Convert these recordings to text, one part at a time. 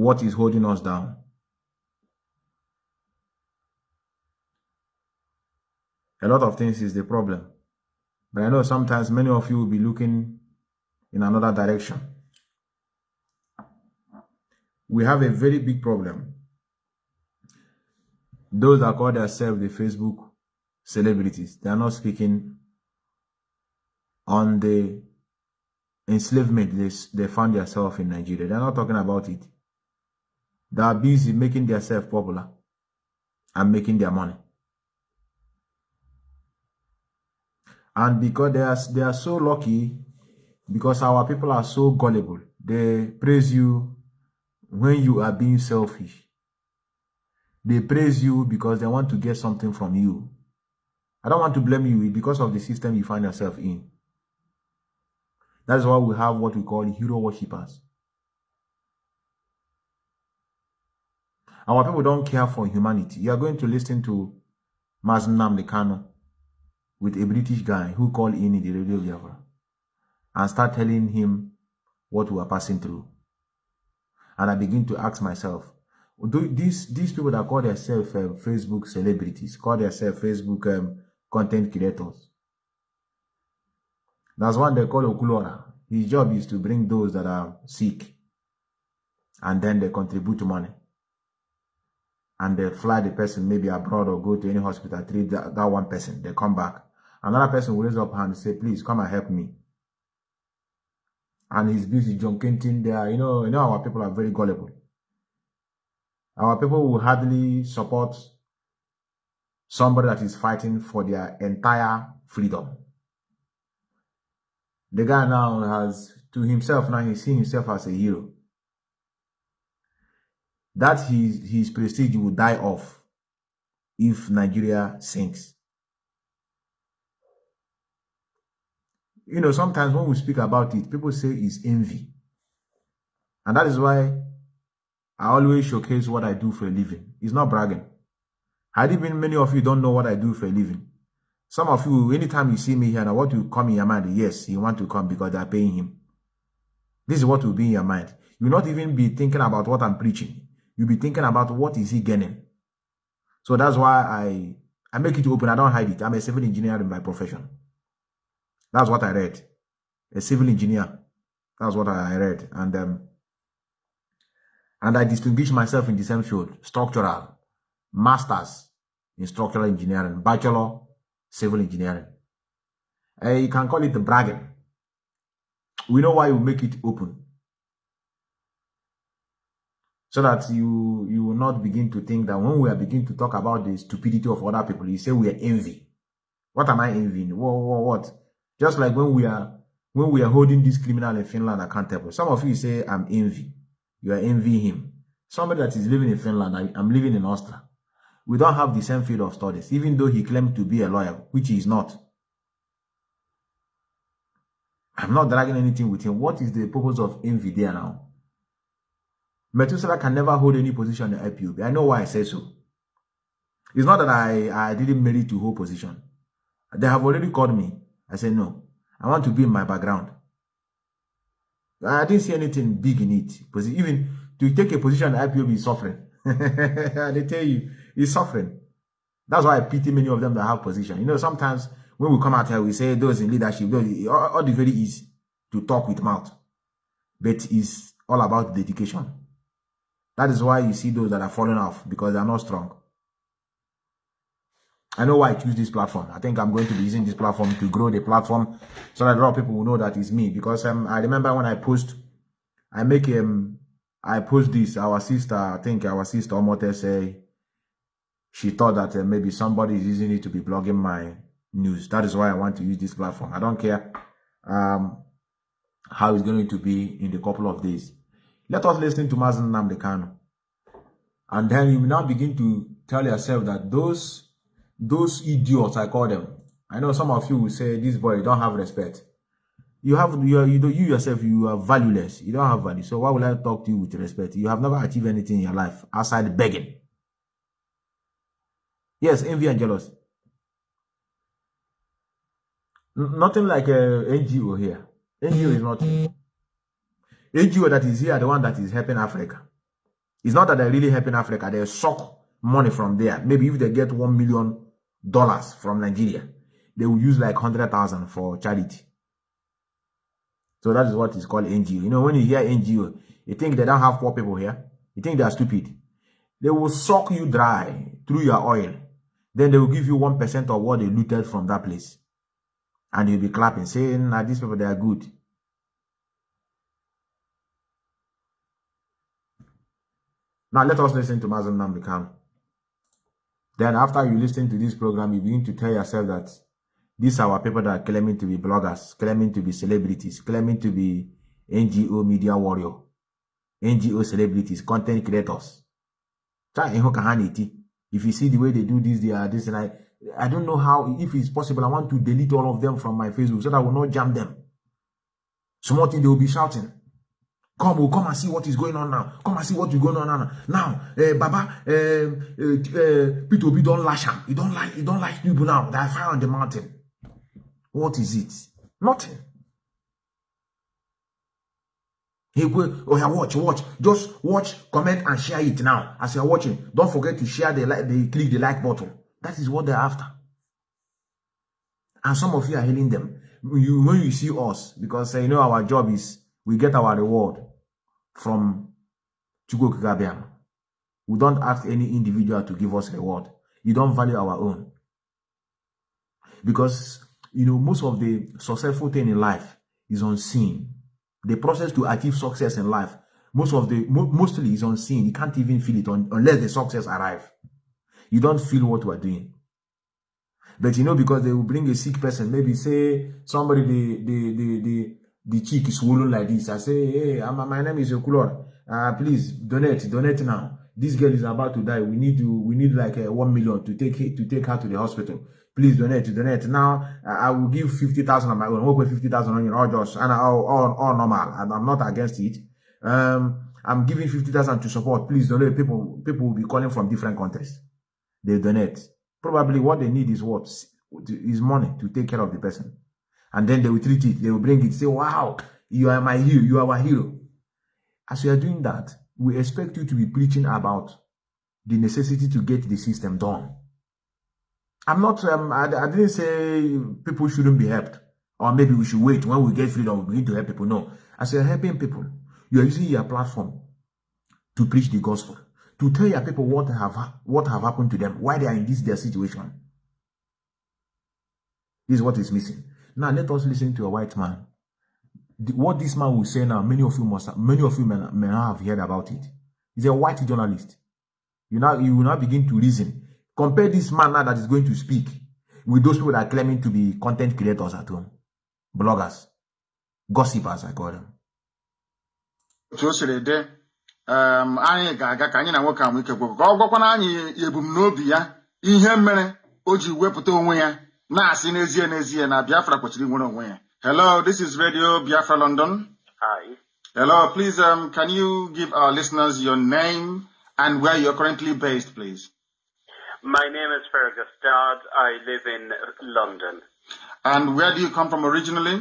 what is holding us down. A lot of things is the problem. But I know sometimes many of you will be looking in another direction. We have a very big problem. Those that call themselves the Facebook celebrities, they are not speaking on the enslavement they, they found themselves in Nigeria. They're not talking about it. They are busy making themselves popular and making their money. And because they are, they are so lucky, because our people are so gullible, they praise you when you are being selfish. They praise you because they want to get something from you. I don't want to blame you because of the system you find yourself in. That is why we have what we call hero worshippers. Our people don't care for humanity. You are going to listen to Mazi Nnamdi Kanu with a British guy who called in in the radio Biafra and start telling him what we are passing through. And I begin to ask myself, do these these people that call themselves uh, Facebook celebrities, call themselves Facebook um, content creators. That's one they call Okulora. His job is to bring those that are sick and then they contribute money. And they fly the person maybe abroad or go to any hospital, treat that, that one person. They come back. Another person will raise up hand and say, please come and help me. And he's busy junketing there. You know, you know our people are very gullible. Our people will hardly support somebody that is fighting for their entire freedom. The guy now has, to himself, now he sees himself as a hero. That his, his prestige will die off if Nigeria sinks. You know, sometimes when we speak about it, people say it's envy. And that is why I always showcase what I do for a living. It's not bragging. Had it been many of you don't know what I do for a living. Some of you, anytime you see me here, now what you come in your mind, yes, you want to come because they're paying him. This is what will be in your mind. You'll not even be thinking about what I'm preaching. You'll be thinking about what is he gaining. So that's why I I make it open. I don't hide it. I'm a civil engineer in my profession. That's what I read. A civil engineer. That's what I read. And um, and I distinguish myself in the same field, structural, masters in structural engineering, bachelor, civil engineering. Uh, you can call it the bragging. We know why we make it open. So that you you will not begin to think that when we are beginning to talk about the stupidity of other people, you say we are envy. What am I envying? What, what, what? Just like when we are when we are holding this criminal in Finland accountable. Some of you say I'm envy. You are envying him. Somebody that is living in Finland, I, am living in Austria. We don't have the same field of studies, even though he claimed to be a lawyer, which he is not. I'm not dragging anything with him. What is the purpose of envy there now? Methuselah can never hold any position in IPOB. I know why I say so. It's not that I, I didn't merit to hold position. They have already called me. I said, no, I want to be in my background. I didn't see anything big in it. Because even to take a position in IPOB is suffering. they tell you, he's suffering. That's why I pity many of them that have position. You know, sometimes when we come out here, we say those in leadership, those, all, all the very easy to talk with mouth. But it's all about dedication. That is why you see those that are falling off because they are not strong. I know why I choose this platform. I think I'm going to be using this platform to grow the platform so that a lot of people will know that it's me. Because um, I remember when I post, I make um, I post this. Our sister, I think our sister Omote say she thought that uh, maybe somebody is using it to be blogging my news. That is why I want to use this platform. I don't care um, how it's going to be in a couple of days. Let us listen to Mazi Nnamdi Kanu. And then you will now begin to tell yourself that those those idiots, I call them. I know some of you will say, this boy, don't have respect. You have, you, are, you, you yourself, you are valueless. You don't have value. So why would I talk to you with respect? You have never achieved anything in your life outside begging. Yes, envy and jealousy. Nothing like uh, a NGO here. NGO is not NGO that is here, the one that is helping Africa. It's not that they're really helping Africa. They suck money from there. Maybe if they get one million dollars from Nigeria, they will use like hundred thousand for charity. So that is what is called NGO. You know, when you hear NGO, you think they don't have poor people here. You think they are stupid. They will suck you dry through your oil. Then they will give you 1% of what they looted from that place. And you'll be clapping, saying, nah, these people, they are good. Now let us listen to Mazi Nnamdi Kanu. Then after you listen to this program, you begin to tell yourself that these are our people that are claiming to be bloggers, claiming to be celebrities, claiming to be NGO media warrior, NGO celebrities, content creators. If you see the way they do this, they are this, and I, I don't know how, if it's possible, I want to delete all of them from my Facebook so that I will not jam them. Small thing, they will be shouting. Come, oh, come and see what is going on now. Come and see what is going on now. Now, uh, Baba, uh, uh, Peter Obi don't lash him. You don't like, you don't like people now. They are fire on the mountain. What is it? Nothing. He will, oh yeah, watch, watch. Just watch, comment, and share it now. As you're watching, don't forget to share the like, the click the like button. That is what they're after. And some of you are hailing them. You, when you see us, because uh, you know our job is we get our reward from Chukwu We don't ask any individual to give us reward. You don't value our own. Because, you know, most of the successful thing in life is unseen. The process to achieve success in life, most of the, mo mostly is unseen. You can't even feel it on, unless the success arrive. You don't feel what you are doing. But you know, because they will bring a sick person, maybe say somebody, the, the, the, the, the cheek is swollen like this. I say, hey, my name is Okulor. Uh, please donate, donate now. This girl is about to die. We need to, we need like uh, one million to take to take her to the hospital. Please donate, donate. Now uh, I will give fifty thousand on my own. With fifty thousand on your all just and all, all, all normal. And I'm not against it. Um, I'm giving fifty thousand to support. Please donate. People, people will be calling from different countries. They donate. Probably what they need is what is money to take care of the person and then they will treat it. They will bring it. Say, wow, you are my hero. You are our hero. As you are doing that, we expect you to be preaching about the necessity to get the system done. I'm not, um, I, I didn't say people shouldn't be helped. Or maybe we should wait when we get freedom, we need to help people. No. As you're helping people, you're using your platform to preach the gospel, to tell your people what have what have happened to them, why they are in this their situation. This is what is missing. Now let us listen to a white man. The, what this man will say now, many of you must, many of you may, may not have heard about it. He's a white journalist. You now, you will now begin to reason. Compare this man now that is going to speak with those people that are claiming to be content creators at home, bloggers, gossipers, I call them. um, anyị ga-aga ka anyị na nwoke anyị ebumnobi ya ihe mere o ji wepụta onwe ya na-asị n'ezie n'ezie na Biafra kwesịrị nwere onwe ya hello this is radio Biafra London. Hi. Hello please um, can you give our listeners your name and where you're currently based please? My name is Fergus Dodd. I live in London. And where do you come from originally?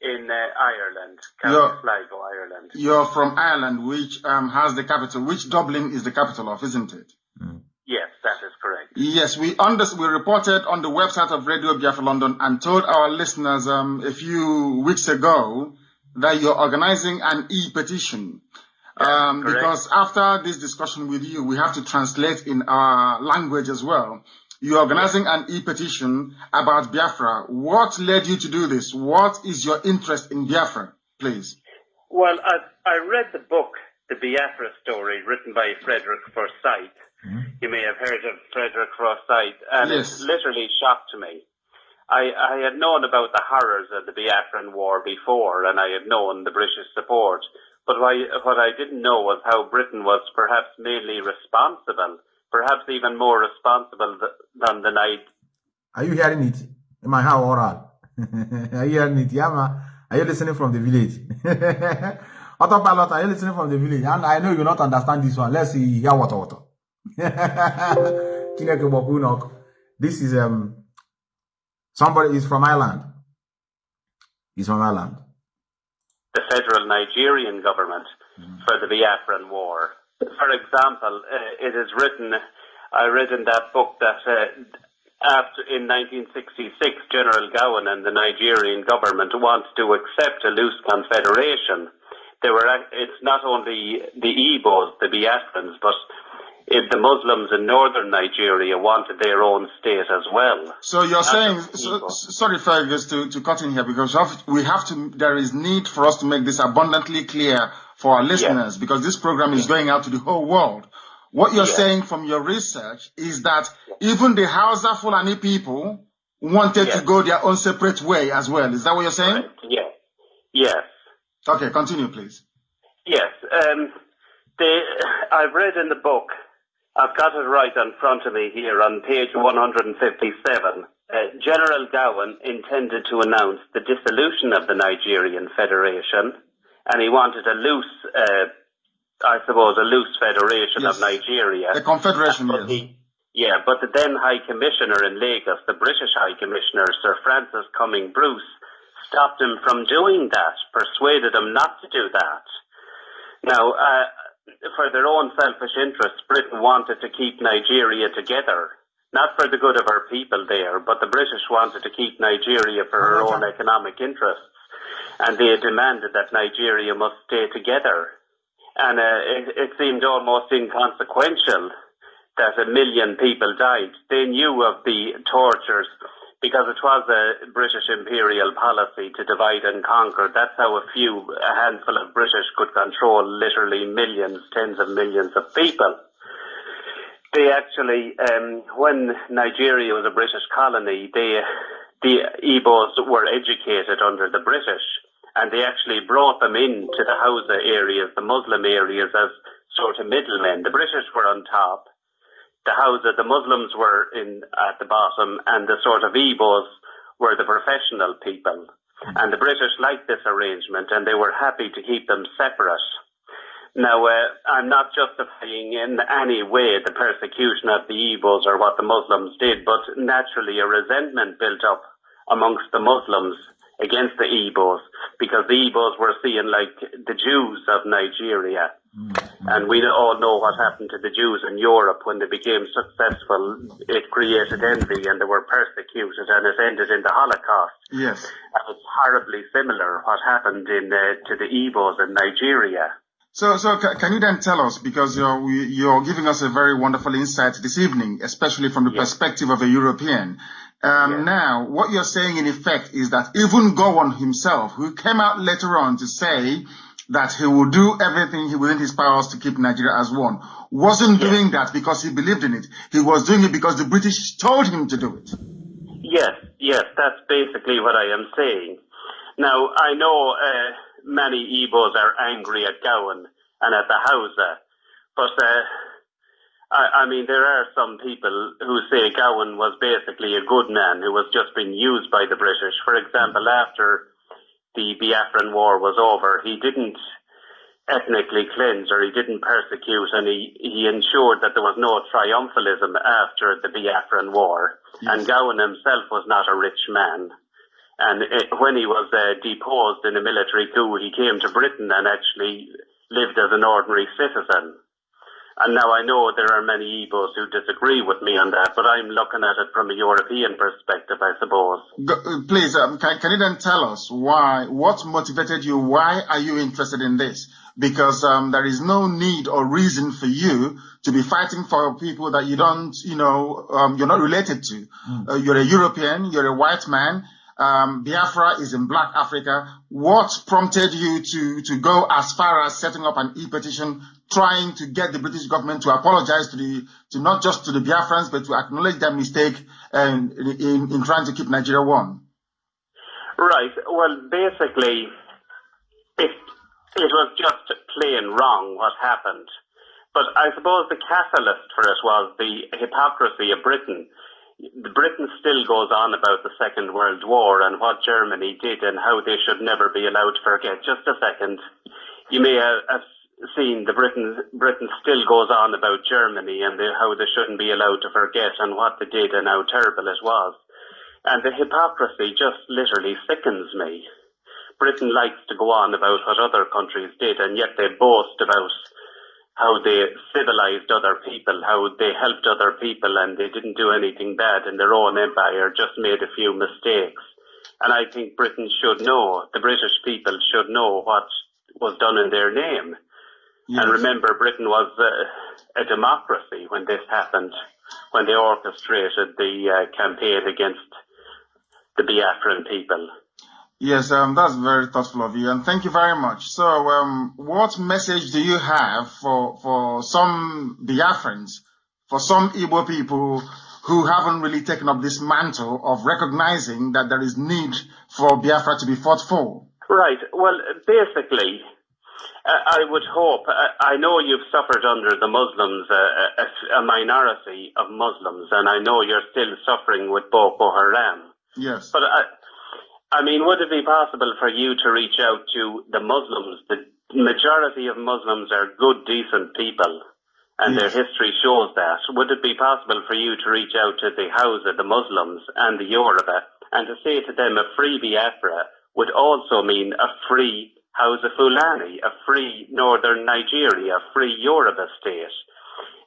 In uh, Ireland, County Sligo, Ireland. You're from Ireland, which um, has the capital, which Dublin is the capital of, isn't it? Mm. Yes, that is correct. Yes, we under, we reported on the website of Radio Biafra London and told our listeners um, a few weeks ago that you're organizing an e-petition. Um, because after this discussion with you, we have to translate in our language as well. You're organizing an e-petition about Biafra. What led you to do this? What is your interest in Biafra, please? Well, I, I read the book, The Biafra Story, written by Frederick Forsyth Mm-hmm. You may have heard of Frederick Forsyth, and yes. it literally shocked me. I, I had known about the horrors of the Biafran War before, and I had known the British support. But what I, what I didn't know was how Britain was perhaps mainly responsible, perhaps even more responsible th- than the night. Are you hearing it? Am I how oral. are you hearing it? Yama. Are you listening from the village? Autopilot, are you listening from the village? And I know you not understand this one. Let's see. Hear what, what. this is um somebody is from Ireland. He's from Ireland. The federal Nigerian government mm. for the Biafran War. For example, uh, it is written, I read in that book that uh, after in 1966, General Gowon and the Nigerian government wanted to accept a loose confederation. They were, it's not only the Igbos, the Biafrans, but if the Muslims in northern Nigeria wanted their own state as well. So you're saying, so, sorry Fergus to, to cut in here because we have to, there is need for us to make this abundantly clear for our listeners yes. because this program is going out to the whole world. What you're yes. saying from your research is that even the Hausa Fulani people wanted yes. to go their own separate way as well. Is that what you're saying? Right. Yes. Yes. Okay, continue please. Yes. Um, they, I've read in the book I've got it right in front of me here on page 157. Uh, General Gowon intended to announce the dissolution of the Nigerian Federation, and he wanted a loose, uh, I suppose, a loose federation yes. of Nigeria. A confederation, yes. He, yeah, but the then High Commissioner in Lagos, the British High Commissioner, Sir Francis Cumming Bruce, stopped him from doing that, persuaded him not to do that. Now, uh, for their own selfish interests, Britain wanted to keep Nigeria together. Not for the good of our people there, but the British wanted to keep Nigeria for her own economic interests. And they demanded that Nigeria must stay together. And uh, it, it seemed almost inconsequential that a million people died. They knew of the tortures because it was a British imperial policy to divide and conquer. That's how a few, a handful of British could control literally millions, tens of millions of people. They actually, um, when Nigeria was a British colony, they, the Igbos were educated under the British and they actually brought them into the Hausa areas, the Muslim areas as sort of middlemen. The British were on top the Hausa, the Muslims were in at the bottom, and the sort of Igbos were the professional people. And the British liked this arrangement, and they were happy to keep them separate. Now, uh, I'm not justifying in any way the persecution of the Igbos or what the Muslims did, but naturally a resentment built up amongst the Muslims against the Igbos because the Igbos were seen like the Jews of Nigeria. Mm-hmm. And we all know what happened to the Jews in Europe when they became successful. It created envy and they were persecuted and it ended in the Holocaust. Yes. And it's horribly similar what happened in uh, to the Igbos in Nigeria. So, so can you then tell us, because you're, you're giving us a very wonderful insight this evening, especially from the yes. perspective of a European. Um, yes. Now, what you're saying in effect is that even Gowon himself, who came out later on to say that he will do everything he within his powers to keep Nigeria as one, wasn't yes. doing that because he believed in it. He was doing it because the British told him to do it. Yes, yes, that's basically what I am saying. Now, I know uh, many Igbos are angry at Gowon and at the Hausa, but uh, I, I mean, there are some people who say Gowon was basically a good man who was just being used by the British. For example, after the Biafran War was over, he didn't ethnically cleanse or he didn't persecute and he, he ensured that there was no triumphalism after the Biafran War. Yes. And Gowon himself was not a rich man. And it, when he was uh, deposed in a military coup, he came to Britain and actually lived as an ordinary citizen. And now I know there are many Igbos who disagree with me on that, but I'm looking at it from a European perspective, I suppose. Uh, please, um, can, can, you then tell us why, what motivated you? Why are you interested in this? Because um, there is no need or reason for you to be fighting for people that you don't, you know, um, you're not related to. Mm. Uh, you're a European, you're a white man, um, Biafra is in Black Africa. What prompted you to, to go as far as setting up an e-petition, trying to get the British government to apologize to the, to not just to the Biafrans, but to acknowledge their mistake in, in, in trying to keep Nigeria one? Right. Well, basically, it, it was just plain wrong what happened. But I suppose the catalyst for it was the hypocrisy of Britain Britain still goes on about the Second World War and what Germany did and how they should never be allowed to forget. Just a second. You may uh, have seen the Britain, Britain still goes on about Germany and the, how they shouldn't be allowed to forget and what they did and how terrible it was. And the hypocrisy just literally sickens me. Britain likes to go on about what other countries did and yet they boast about how they civilized other people, how they helped other people and they didn't do anything bad in their own empire, just made a few mistakes. And I think Britain should know, the British people should know what was done in their name. Yes. And remember, Britain was uh, a democracy when this happened, when they orchestrated the uh, campaign against the Biafran people. Yes, um, that's very thoughtful of you, and thank you very much. So, um, what message do you have for for some Biafrans, for some Igbo people who haven't really taken up this mantle of recognizing that there is need for Biafra to be fought for? Right. Well, basically, Uh, I would hope. Uh, I know you've suffered under the Muslims, uh, a, a minority of Muslims, and I know you're still suffering with Boko Haram. Yes. But I, I mean, would it be possible for you to reach out to the Muslims? The majority of Muslims are good, decent people, and yes. their history shows that. Would it be possible for you to reach out to the Hausa, the Muslims, and the Yoruba, and to say to them a free Biafra would also mean a free Hausa Fulani, a free northern Nigeria, a free Yoruba state,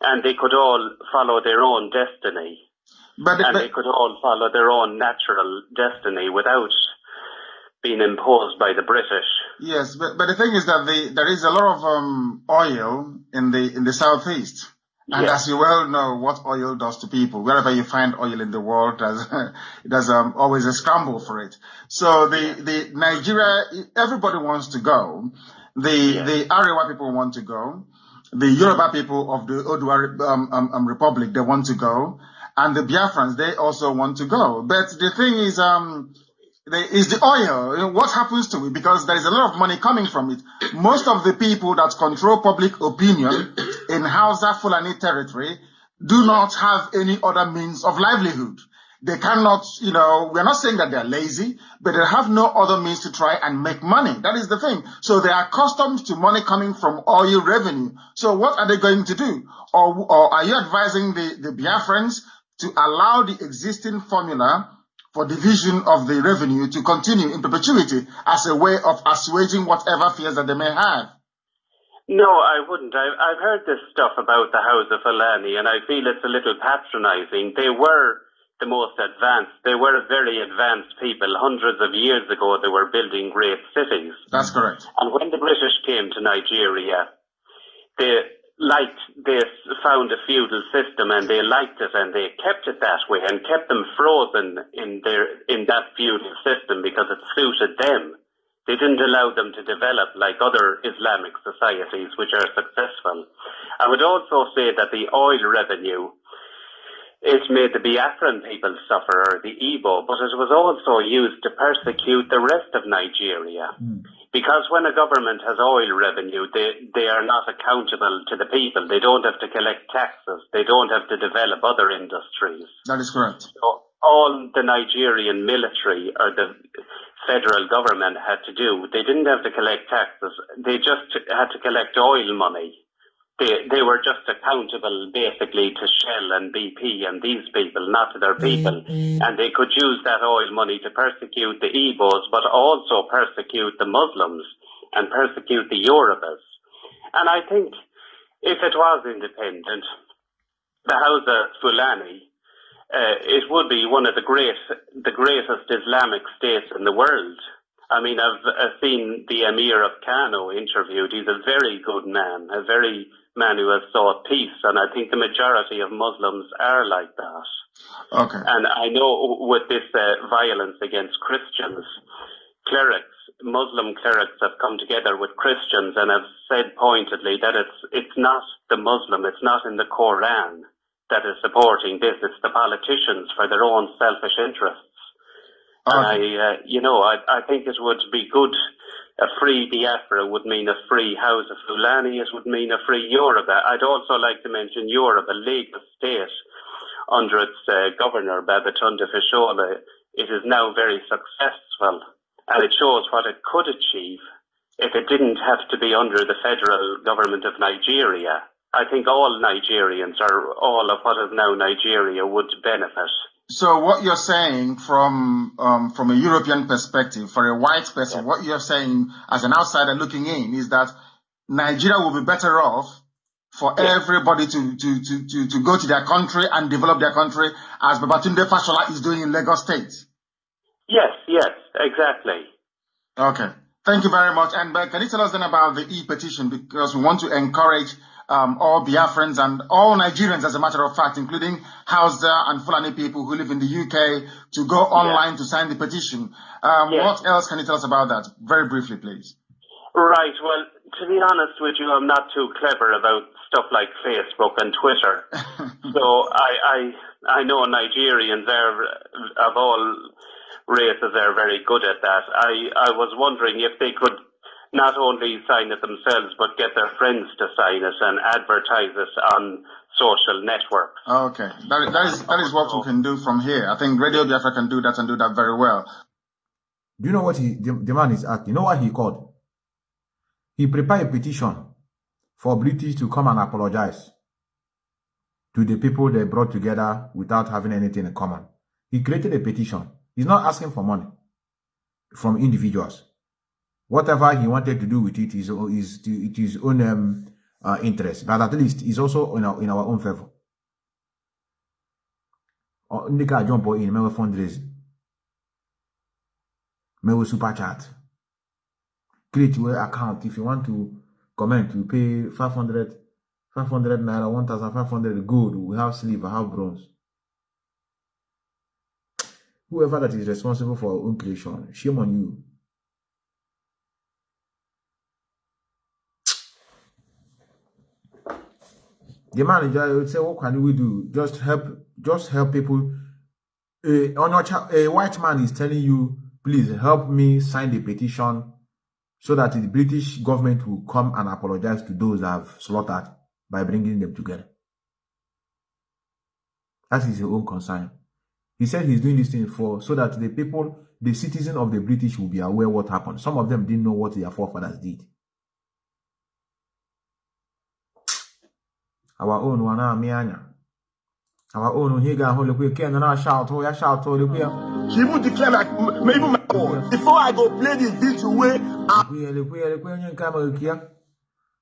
and they could all follow their own destiny. But, and but, they could all follow their own natural destiny without being imposed by the British. Yes, but, but the thing is that the, there is a lot of um, oil in the in the southeast. And yes. as you well know, what oil does to people, wherever you find oil in the world, there's, there's um, always a scramble for it. So the, the Nigeria, everybody wants to go. The, yes. the Arewa people want to go. The Yoruba people of the Odua um, um, um, Republic, they want to go and the Biafrans, they also want to go. But the thing is, um, is the oil. What happens to it? Because there is a lot of money coming from it. Most of the people that control public opinion in Hausa Fulani territory do not have any other means of livelihood. They cannot, you know, we're not saying that they're lazy, but they have no other means to try and make money. That is the thing. So they are accustomed to money coming from oil revenue. So what are they going to do? Or, or are you advising the, the Biafrans to allow the existing formula for division of the revenue to continue in perpetuity as a way of assuaging whatever fears that they may have. No, I wouldn't. I, I've heard this stuff about the Hausa Fulani, and I feel it's a little patronizing. They were the most advanced. They were very advanced people. Hundreds of years ago, they were building great cities. That's correct. And when the British came to Nigeria, they liked this, found a feudal system and they liked it and they kept it that way and kept them frozen in their, in that feudal system because it suited them. They didn't allow them to develop like other Islamic societies which are successful. I would also say that the oil revenue it made the Biafran people suffer, or the Igbo, but it was also used to persecute the rest of Nigeria. Mm. Because when a government has oil revenue, they, they are not accountable to the people. They don't have to collect taxes. They don't have to develop other industries. That is correct. So all the Nigerian military or the federal government had to do, they didn't have to collect taxes. They just had to collect oil money. They, they were just accountable basically to Shell and BP and these people, not to their people. Mm-hmm. And they could use that oil money to persecute the Igbos, but also persecute the Muslims and persecute the Yorubas. And I think if it was independent, the Hausa Fulani, uh, it would be one of the great, the greatest Islamic states in the world. I mean, I've, I've seen the Emir of Kano interviewed. He's a very good man, a very man who has sought peace, and I think the majority of Muslims are like that. Okay. And I know with this uh, violence against Christians, clerics, Muslim clerics have come together with Christians and have said pointedly that it's it's not the Muslim, it's not in the Quran that is supporting this. It's the politicians for their own selfish interests. I, uh, you know, I, I think it would be good a free Biafra would mean a free Hausa Fulani, it would mean a free Yoruba. I'd also like to mention Yoruba, Lagos State, under its uh, governor, Babatunde Fashola, it is now very successful and it shows what it could achieve if it didn't have to be under the federal government of Nigeria. I think all Nigerians, or all of what is now Nigeria, would benefit. So what you're saying from um, from a European perspective, for a white person, yeah. what you're saying as an outsider looking in is that Nigeria will be better off for yes. everybody to, to, to, to, to go to their country and develop their country as Babatunde Fashola is doing in Lagos State. Yes, yes, exactly. Okay. Thank you very much. And uh, can you tell us then about the e-petition? Because we want to encourage um, all Biafrans and all Nigerians, as a matter of fact, including Hausa and Fulani people who live in the UK, to go online yeah. to sign the petition. Um, yes. What else can you tell us about that? Very briefly, please. Right. Well, to be honest with you, I'm not too clever about stuff like Facebook and Twitter. so I, I, I know Nigerians are of all races are very good at that. I, I was wondering if they could not only sign it themselves, but get their friends to sign it and advertise it on social networks. Oh, okay, that, that is that is what we can do from here. I think Radio Biafra can do that and do that very well. Do you know what he the, the man is at? You know what he called? He prepared a petition for British to come and apologize to the people they brought together without having anything in common. He created a petition. He's not asking for money from individuals whatever he wanted to do with it is is it his own um, uh, interest, but at least it's also in our, in our own favor. Ndị ka jump in mewe fundraising, mewe super chat, create your account if you want to comment. You pay 500, 500 naira, 1,500 gold. We have silver, have bronze. Whoever that is responsible for our own creation, shame on you. The manager would say, "What can we do? Just help, just help people." A, a white man is telling you, "Please help me sign the petition, so that the British government will come and apologize to those that have slaughtered by bringing them together." That is his own concern. He said he's doing this thing for so that the people, the citizens of the British, will be aware what happened. Some of them didn't know what their forefathers did. Our own one na anya our own here ga hold we can na shout oh ya shout oh we she even declare like me even my own before i go play the video way we le we le we nyen ka ma kia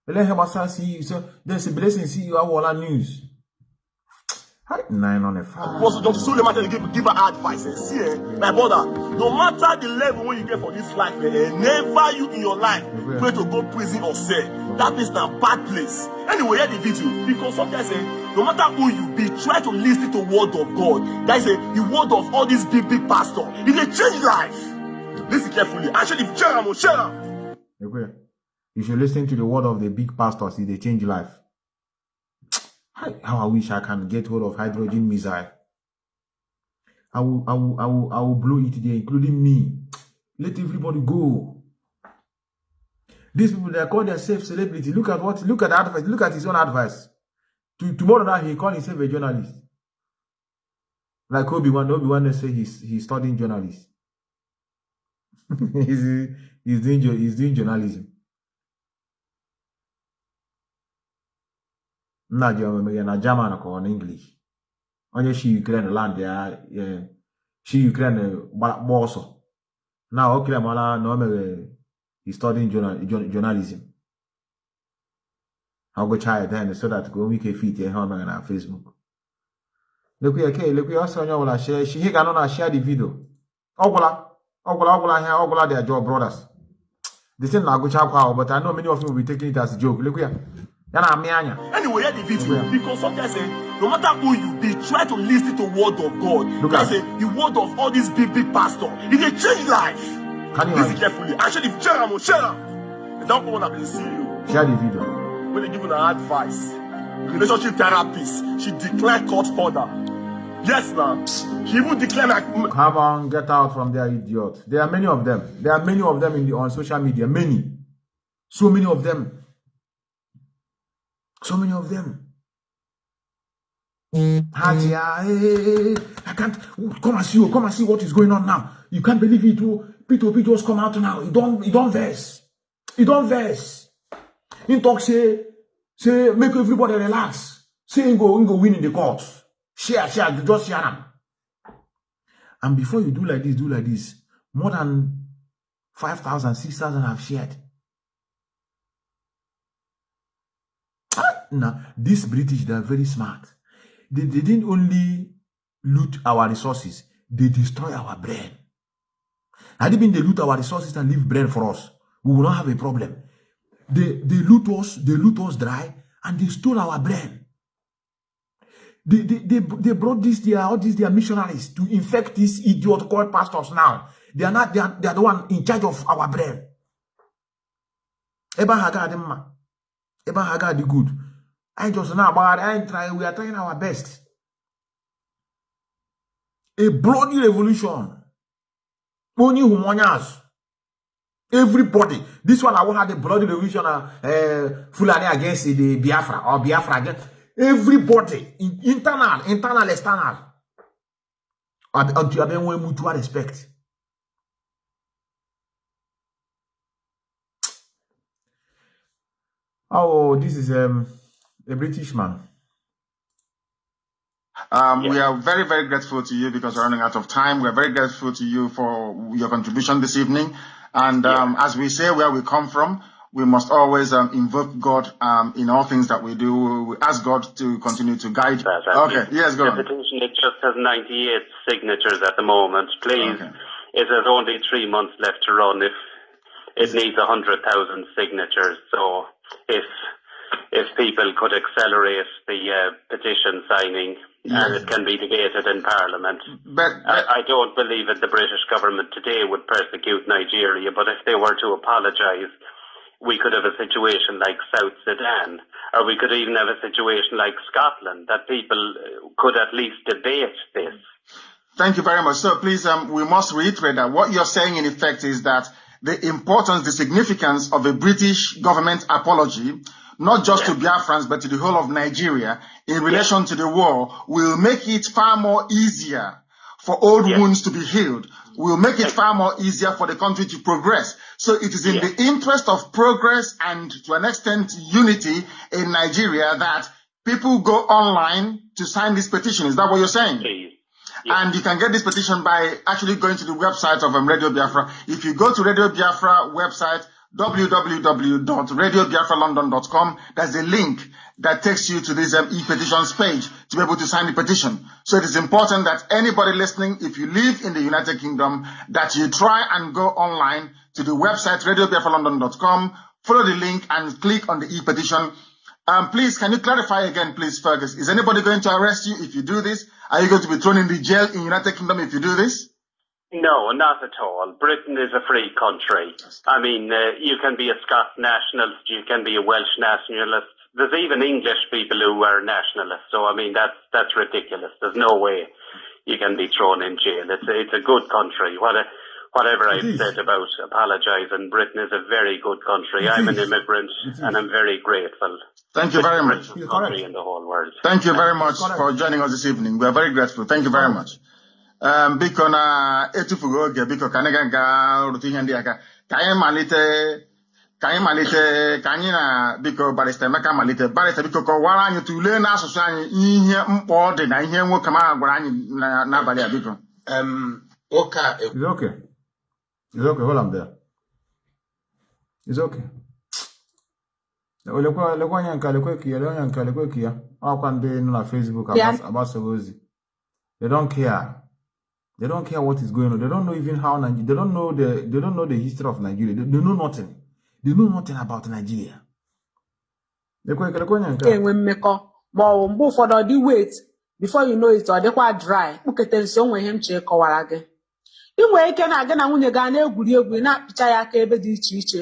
ele he basa see so there's a blessing see you our news Nine on a five. Was Dr. Suleiman give, give her advice? See, eh, my brother, no matter the level when you get for this life, eh, never you in your life pray to go prison or cell. That is a bad place. Anyway, hear the video. Because sometimes, eh, no matter who you be, try to listen to word of God. That is eh, the word of all these big, big pastors. It will change life. Listen carefully. And share them, share them. You should listen to the word of the big pastors. It will change life. How I wish I can get hold of hydrogen missile. I will, I will, I will, I will blow it there, including me. Let everybody go. These people they call themselves celebrity. Look at what, look at the advice. Look at his own advice. To, tomorrow night he call himself a journalist. Like Obi Wan, Obi Wan say he's he's studying journalism. he's he's doing he's doing journalism. Nna ji omeme na German ka ọ na English. Onye shi Ukraine land ya shi Ukraine gba ọsọ na o kire mara na o mere studying journalism ọ ya then so that ka o nwee ike fit ihe ọ mere na Facebook. Lekwe ya ke lekwe ya ọsọ onye ọbụla share shi ihe ga-anọ na share the video ọgwụla ọgwụla ọgwụla ihe ọgwụla their job brothers the thing na-agụcha akwa ahụ but I know many of you will be taking it as a joke. Lekwe ya Anyway, hear the video yeah. because sometimes say, no matter who you be, try to listen to word of God. Look at say the word of all these big big pastors. It will change life. Can you listen carefully? Actually, share them, share them. Don't up and see you. Share the video. When they give you an advice, relationship therapist, she declared court order. Yes, ma'am. She even declared like. Come on, get out from there, idiot. There are many of them. There are many of them in the on social media. Many, so many of them. So many of them. Hatia, I can't come and see you. Come and see what is going on now. You can't believe it. Oh, P2P just come out now. You don't, you don't verse. You don't verse. In talk say, say make everybody relax. Say go, go win in the court. Share, share, just share them. And before you do like this, do like this. More than 5,000, 6,000 have shared. Now these British, they are very smart. They, they didn't only loot our resources, they destroy our brain. Had it been they loot our resources and leave brain for us, we will not have a problem. They, they loot us, they loot us dry, and they stole our brain. They, they, they, they brought this, their, all these their missionaries to infect these idiot called pastors now. They are not, they are, they are the one in charge of our brain. Eba haga dị good. Anyị just na-agbagharị, anyị try, we are trying our best. A bloody revolution. Onye azụ. Everybody. This one I will have the bloody revolution uh, Fulani against the Biafra or Biafra against everybody. Internal, internal, external. Until you have mutual respect. Oh, this is um, a British man. Um, yeah. We are very, very grateful to you because we're running out of time. We're very grateful to you for your contribution this evening. And um, as we say where we come from, we must always um, invoke God um, in all things that we do. We ask God to continue to guide. That, okay, yes, go the on. petition it just has 98 signatures at the moment. Please, okay. it has only three months left to run. If it needs 100,000 signatures, so if if people could accelerate the uh, petition signing and it can be debated in Parliament. But, but I, I, don't believe that the British government today would persecute Nigeria, but if they were to apologise, we could have a situation like South Sudan, or we could even have a situation like Scotland, that people could at least debate this. Thank you very much. So please, um, we must reiterate that what you're saying in effect is that the importance, the significance of a British government apology not just to Biafrans, but to the whole of Nigeria in relation to the war will make it far more easier for old wounds to be healed, will make it far more easier for the country to progress. So it is in the interest of progress and to an extent unity in Nigeria that people go online to sign this petition. Is that what you're saying? And you can get this petition by actually going to the website of um, Radio Biafra. If you go to Radio Biafra website, www.radiobiafralondon.com. There's a link that takes you to this um, e-petitions page to be able to sign the petition. So it is important that anybody listening, if you live in the United Kingdom, that you try and go online to the website radiobiafralondon.com, follow the link and click on the e-petition. Um, please, can you clarify again, please, Fergus? Is anybody going to arrest you if you do this? Are you going to be thrown in the jail in United Kingdom if you do this? No, not at all. Britain is a free country. I mean, uh, you can be a Scots nationalist, you can be a Welsh nationalist. There's even English people who are nationalists. So I mean, that's that's ridiculous. There's no way you can be thrown in jail. It's a, it's a good country. What a, whatever I've said about apologising, Britain is a very good country. I'm an immigrant and I'm very grateful. Thank you very much. Country in the whole world. Thank you very much for joining us this evening. We are very grateful. Thank you very much. Biko na-etufughị oge biko ka anyị ga rụta ihe ndị aka ka anyị malite ka anyị malite ka anyị na biko barista Emeka malite barista biko kọwara anyị tụlee n'asụsụ anyị ihe mkpa ọ dị na ihe nwoke ma gwara anyị n'abalị a biko a It's okay. It's okay. Hold on there. It's okay. Lekwa nke lekwa ka ya lekwa anya nke lekwa ka ya ọkwa ndị nọ na Facebook agbasaghị ozi they don't care They don't care what is going on. They don't know even how Nigeria. They don't know the. They don't know the history of Nigeria. They, they know nothing. They know nothing about Nigeria. enwe mmekọ ma mgbe ụfọdụ dị wet before you know it ọ dịkwa dry kpụkete nso onwe ihe m chee kọwara gị ị nwere ike na-aga na nwunye gị na-egwuri egwu na-apịcha ya aka ebe dị iche iche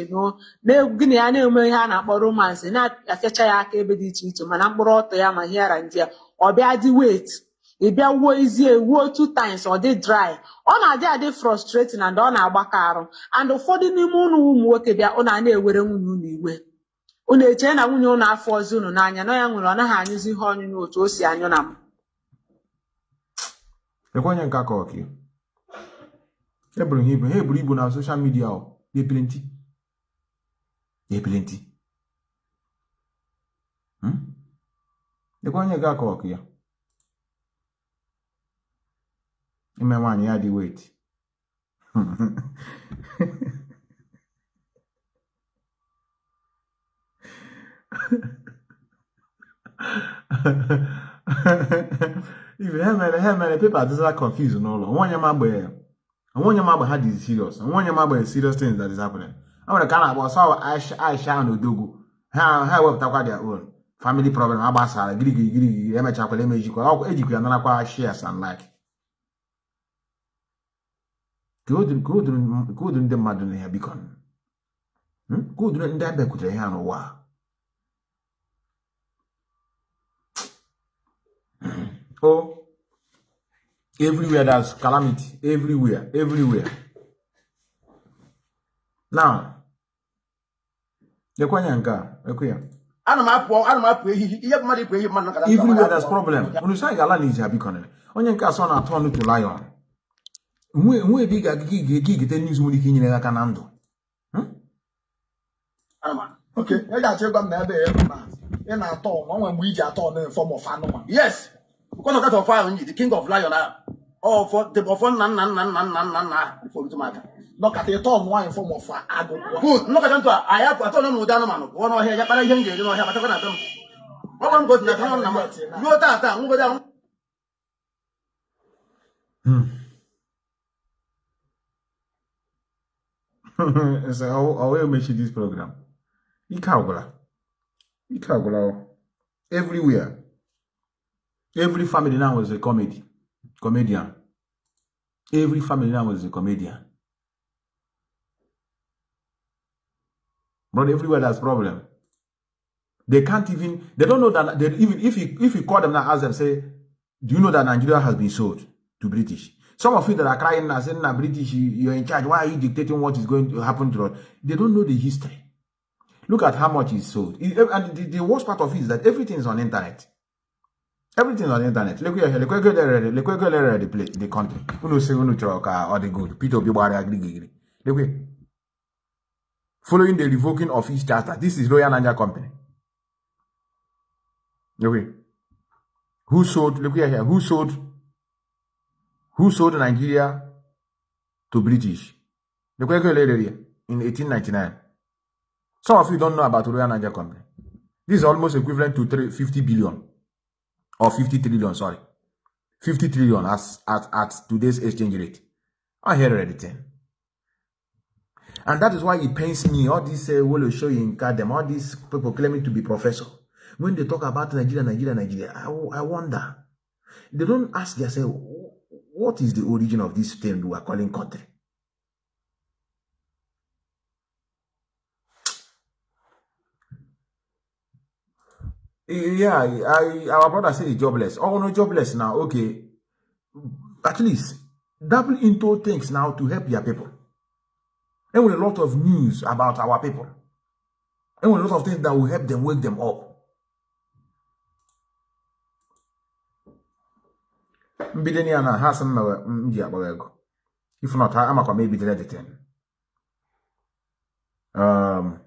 na-egwu gị na ya na-eme ihe a na-akpọ romansị na-apịacha ya aka ebe dị iche iche mana mkpụrụ ọtọ ya ma ihe ara ndị ya ọ bịa dị wet ị bịa wuo izie wuo two times ọ dị dry. Ọ na-adị adị frustrating and ọ na-agbaka arụ. And ụfọdụ n'ime ụnụ ụmụ nwoke bịa ụnụ a na-ewere nwunye ụnụ iwe. Unu echee na nwunye ụnụ afọ ọzọ unu n'anya na ya nwere ọ naghị anyụzi ihe ọnyụnyụ otu o si anyụ na m. Ekwenye nke aka ọka aka ọka ya. Ime nwaanyị ya dị wet Even him and him and people are just like confused no long. One yama boy, one yama boy had this serious, and one yama boy serious things that is happening. I want to kind of was how I I shine Odogu. How how we talk their own family problem agbasara giri giri giri giri emechakwala emejikwa ọgwụ ejikwa ya narakwa shares and like ka o duru ndị mmadụ na ya biko ka o duru ndị abịakwutere ihe n'ụwa oh everywhere there's calamity. Everywhere everywhere. Now lekwa anya nke a ekwe ya ana m apụ ana m apụ ehihie ihe mmadụ ịpụ ehihie mmadụ nakọta everywhere there's problem. Unu anyị ga-ala onye nke asọ na-atụ ọnụ to lion. Nwe ebe ị ga-aga ka igete news nwere ike inyere aka na ndụ oke ị ga-achọ ịgwa m na ebe ị na-atọ ọnwa mgbe iji atọ ọnụ fọm of anụmanụ yes. Because of that of ahụ the king of lion ọfọ nna nna nna nna nna nna nna ifomtumaka nọkata ịtọ nwaanyị fọm of agụ good. Nnọkọta ntụ a ya atọ nọ n'ụdị anụmanụ pụọ n'ọhịa ya kpara ihe m ga-eri n'ọhịa batakwa na be m ọgwa m gosi na nna m ruo taata ngwede ahụ so I will make this program. Ike agwụla. Ike agwụla. Everywhere. Every family now was a comedy. Comedian. Every family now was a comedian. But everywhere there's problem. They can't even, they don't know that, they, even if you, if you call them now, ask them, say, do you know that Nigeria has been sold to British? Some of you that are crying now, saying, nah, British, you, are in charge. Why are you dictating what is going to happen to us? They don't know the history. Look at how much is sold. It, eh, and the, the, worst part of it is that everything is on internet. Everything is on internet. Look here, look here, look here, the place, the country. Say, uno choka, or the good. Peter. Following the revoking of his charter. This is Royal Nigeria Company. Here. Who sold, look here, who sold who sold Nigeria to British. The Quaker area in 1899. Some of you don't know about Royal Nigeria Company. This is almost equivalent to 50 billion or 50 trillion, sorry. 50 trillion as at, at today's exchange rate. I hear everything. And that is why it pains me, all these uh, will show you in them, all these people claiming to be professor. When they talk about Nigeria, Nigeria, Nigeria, I, I wonder. They don't ask themselves, what is the origin of this thing we are calling country? Yeah, I, our brother said jobless. Oh, no, jobless now. Okay. At least double into things now to help your people. And with a lot of news about our people. And with a lot of things that will help them wake them up. Mbido ya na ha sị m ji akpọrọ ego. If not amakwa m ebidoro editing. Um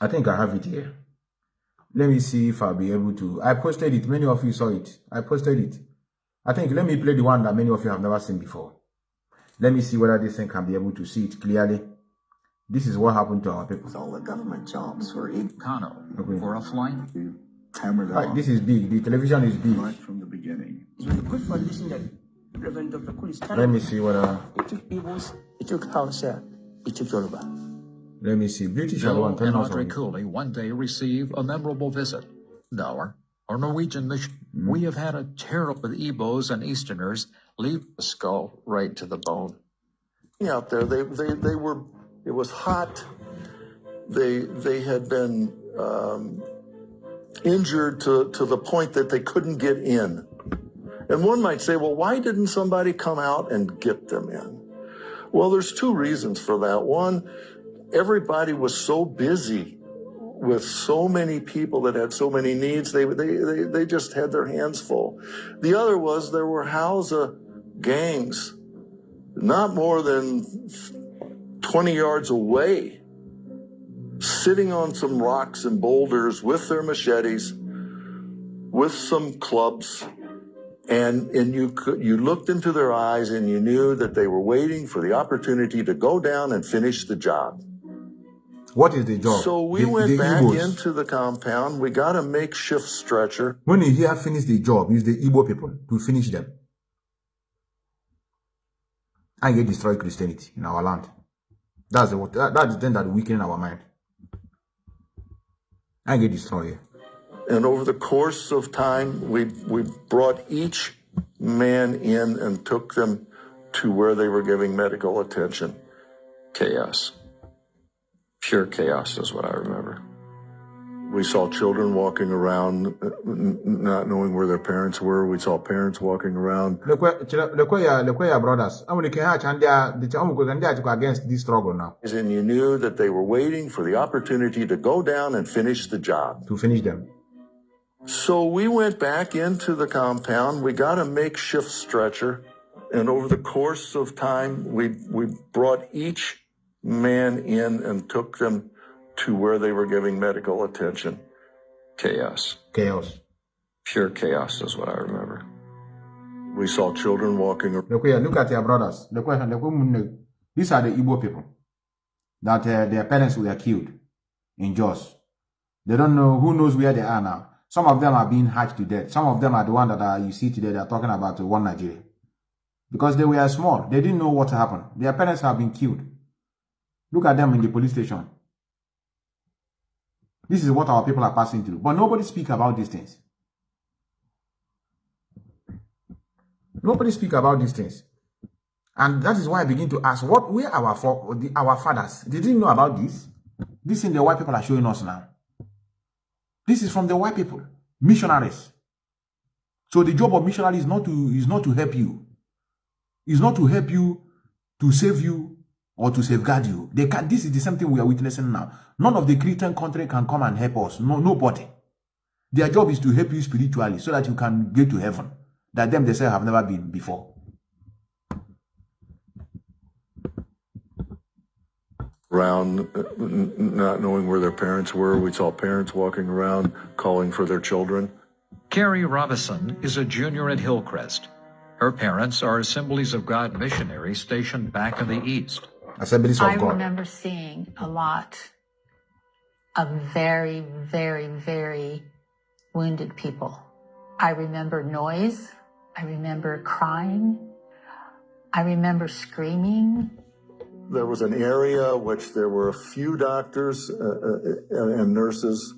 i think i have it here. Let me see if i'll be able to. I posted it. Many of you saw it. I posted it. I think let me play the one that many of you have never seen before. Let me see whether this thing can be able to see it clearly. This is what happened to our people. All the government jobs were in Kano okay. for a flight right, this is big. The television is big right from the beginning so the good foundation that Reverend Dr. Kun is Let me see what. Uh, it took Igbos, it took Hausa, it took Yoruba. Let me see. British Bill and Andre Cooley one day receive a memorable visit. Now, our Norwegian mission, mm. we have had a terrible with Igbos and Easterners leave the skull right to the bone. Out there, they, they, they were, it was hot. They, they had been um, injured to, to the point that they couldn't get in. And one might say, well, why didn't somebody come out and get them in? Well, there's two reasons for that. One, everybody was so busy with so many people that had so many needs, they, they, they, they just had their hands full. The other was there were Hausa gangs not more than 20 yards away, sitting on some rocks and boulders with their machetes, with some clubs, and, and you, could, you looked into their eyes and you knew that they were waiting for the opportunity to go down and finish the job. What is the job? So we the, went the back Igbos. into the compound. We got a makeshift stretcher. When you hear finish the job, use the Igbo people to finish them. And get destroy Christianity in our land. That's the that, that's the thing that weaken our mind. And get destroyed. And over the course of time, we we brought each man in and took them to where they were giving medical attention. Chaos. Pure chaos is what I remember. We saw children walking around, uh, not knowing where their parents were. We saw parents walking around. Look where, look where, your, look uh, where your uh, brothers. I mean, can hatch and they are, the chamu uh, um, against this struggle now. And you knew that they were waiting for the opportunity to go down and finish the job. To finish them. So we went back into the compound. We got a makeshift stretcher. And over the course of time, we, we brought each man in and took them to where they were giving medical attention. Chaos. Chaos. Pure chaos is what I remember. We saw children walking around. Look, look at your brothers. These are the Igbo people that uh, their parents were killed in Jos. They don't know, who knows where they are now. Some of them are being hatched to death. Some of them are the one that are, you see today, they're talking about uh, one Nigeria. Because they were small. They didn't know what happened. Their parents have been killed. Look at them in the police station. This is what our people are passing through. But nobody speak about these things. Nobody speak about these things. And that is why I begin to ask, what were our our fathers? They didn't know about this. This thing the white people are showing us now. This is from the white people, missionaries. So the job of missionary is not to is not to help you. Is not to help you to save you or to safeguard you. They can this is the same thing we are witnessing now. None of the Christian country can come and help us. No, nobody. Their job is to help you spiritually so that you can get to heaven. That them they say have never been before. Around, uh, not knowing where their parents were. We saw parents walking around calling for their children. Carrie Robison is a junior at Hillcrest. Her parents are Assemblies of God missionaries stationed back in the East. Assemblies of I God. remember seeing a lot of very, very, very wounded people. I remember noise. I remember crying. I remember screaming. There was an area which there were a few doctors uh, uh, and nurses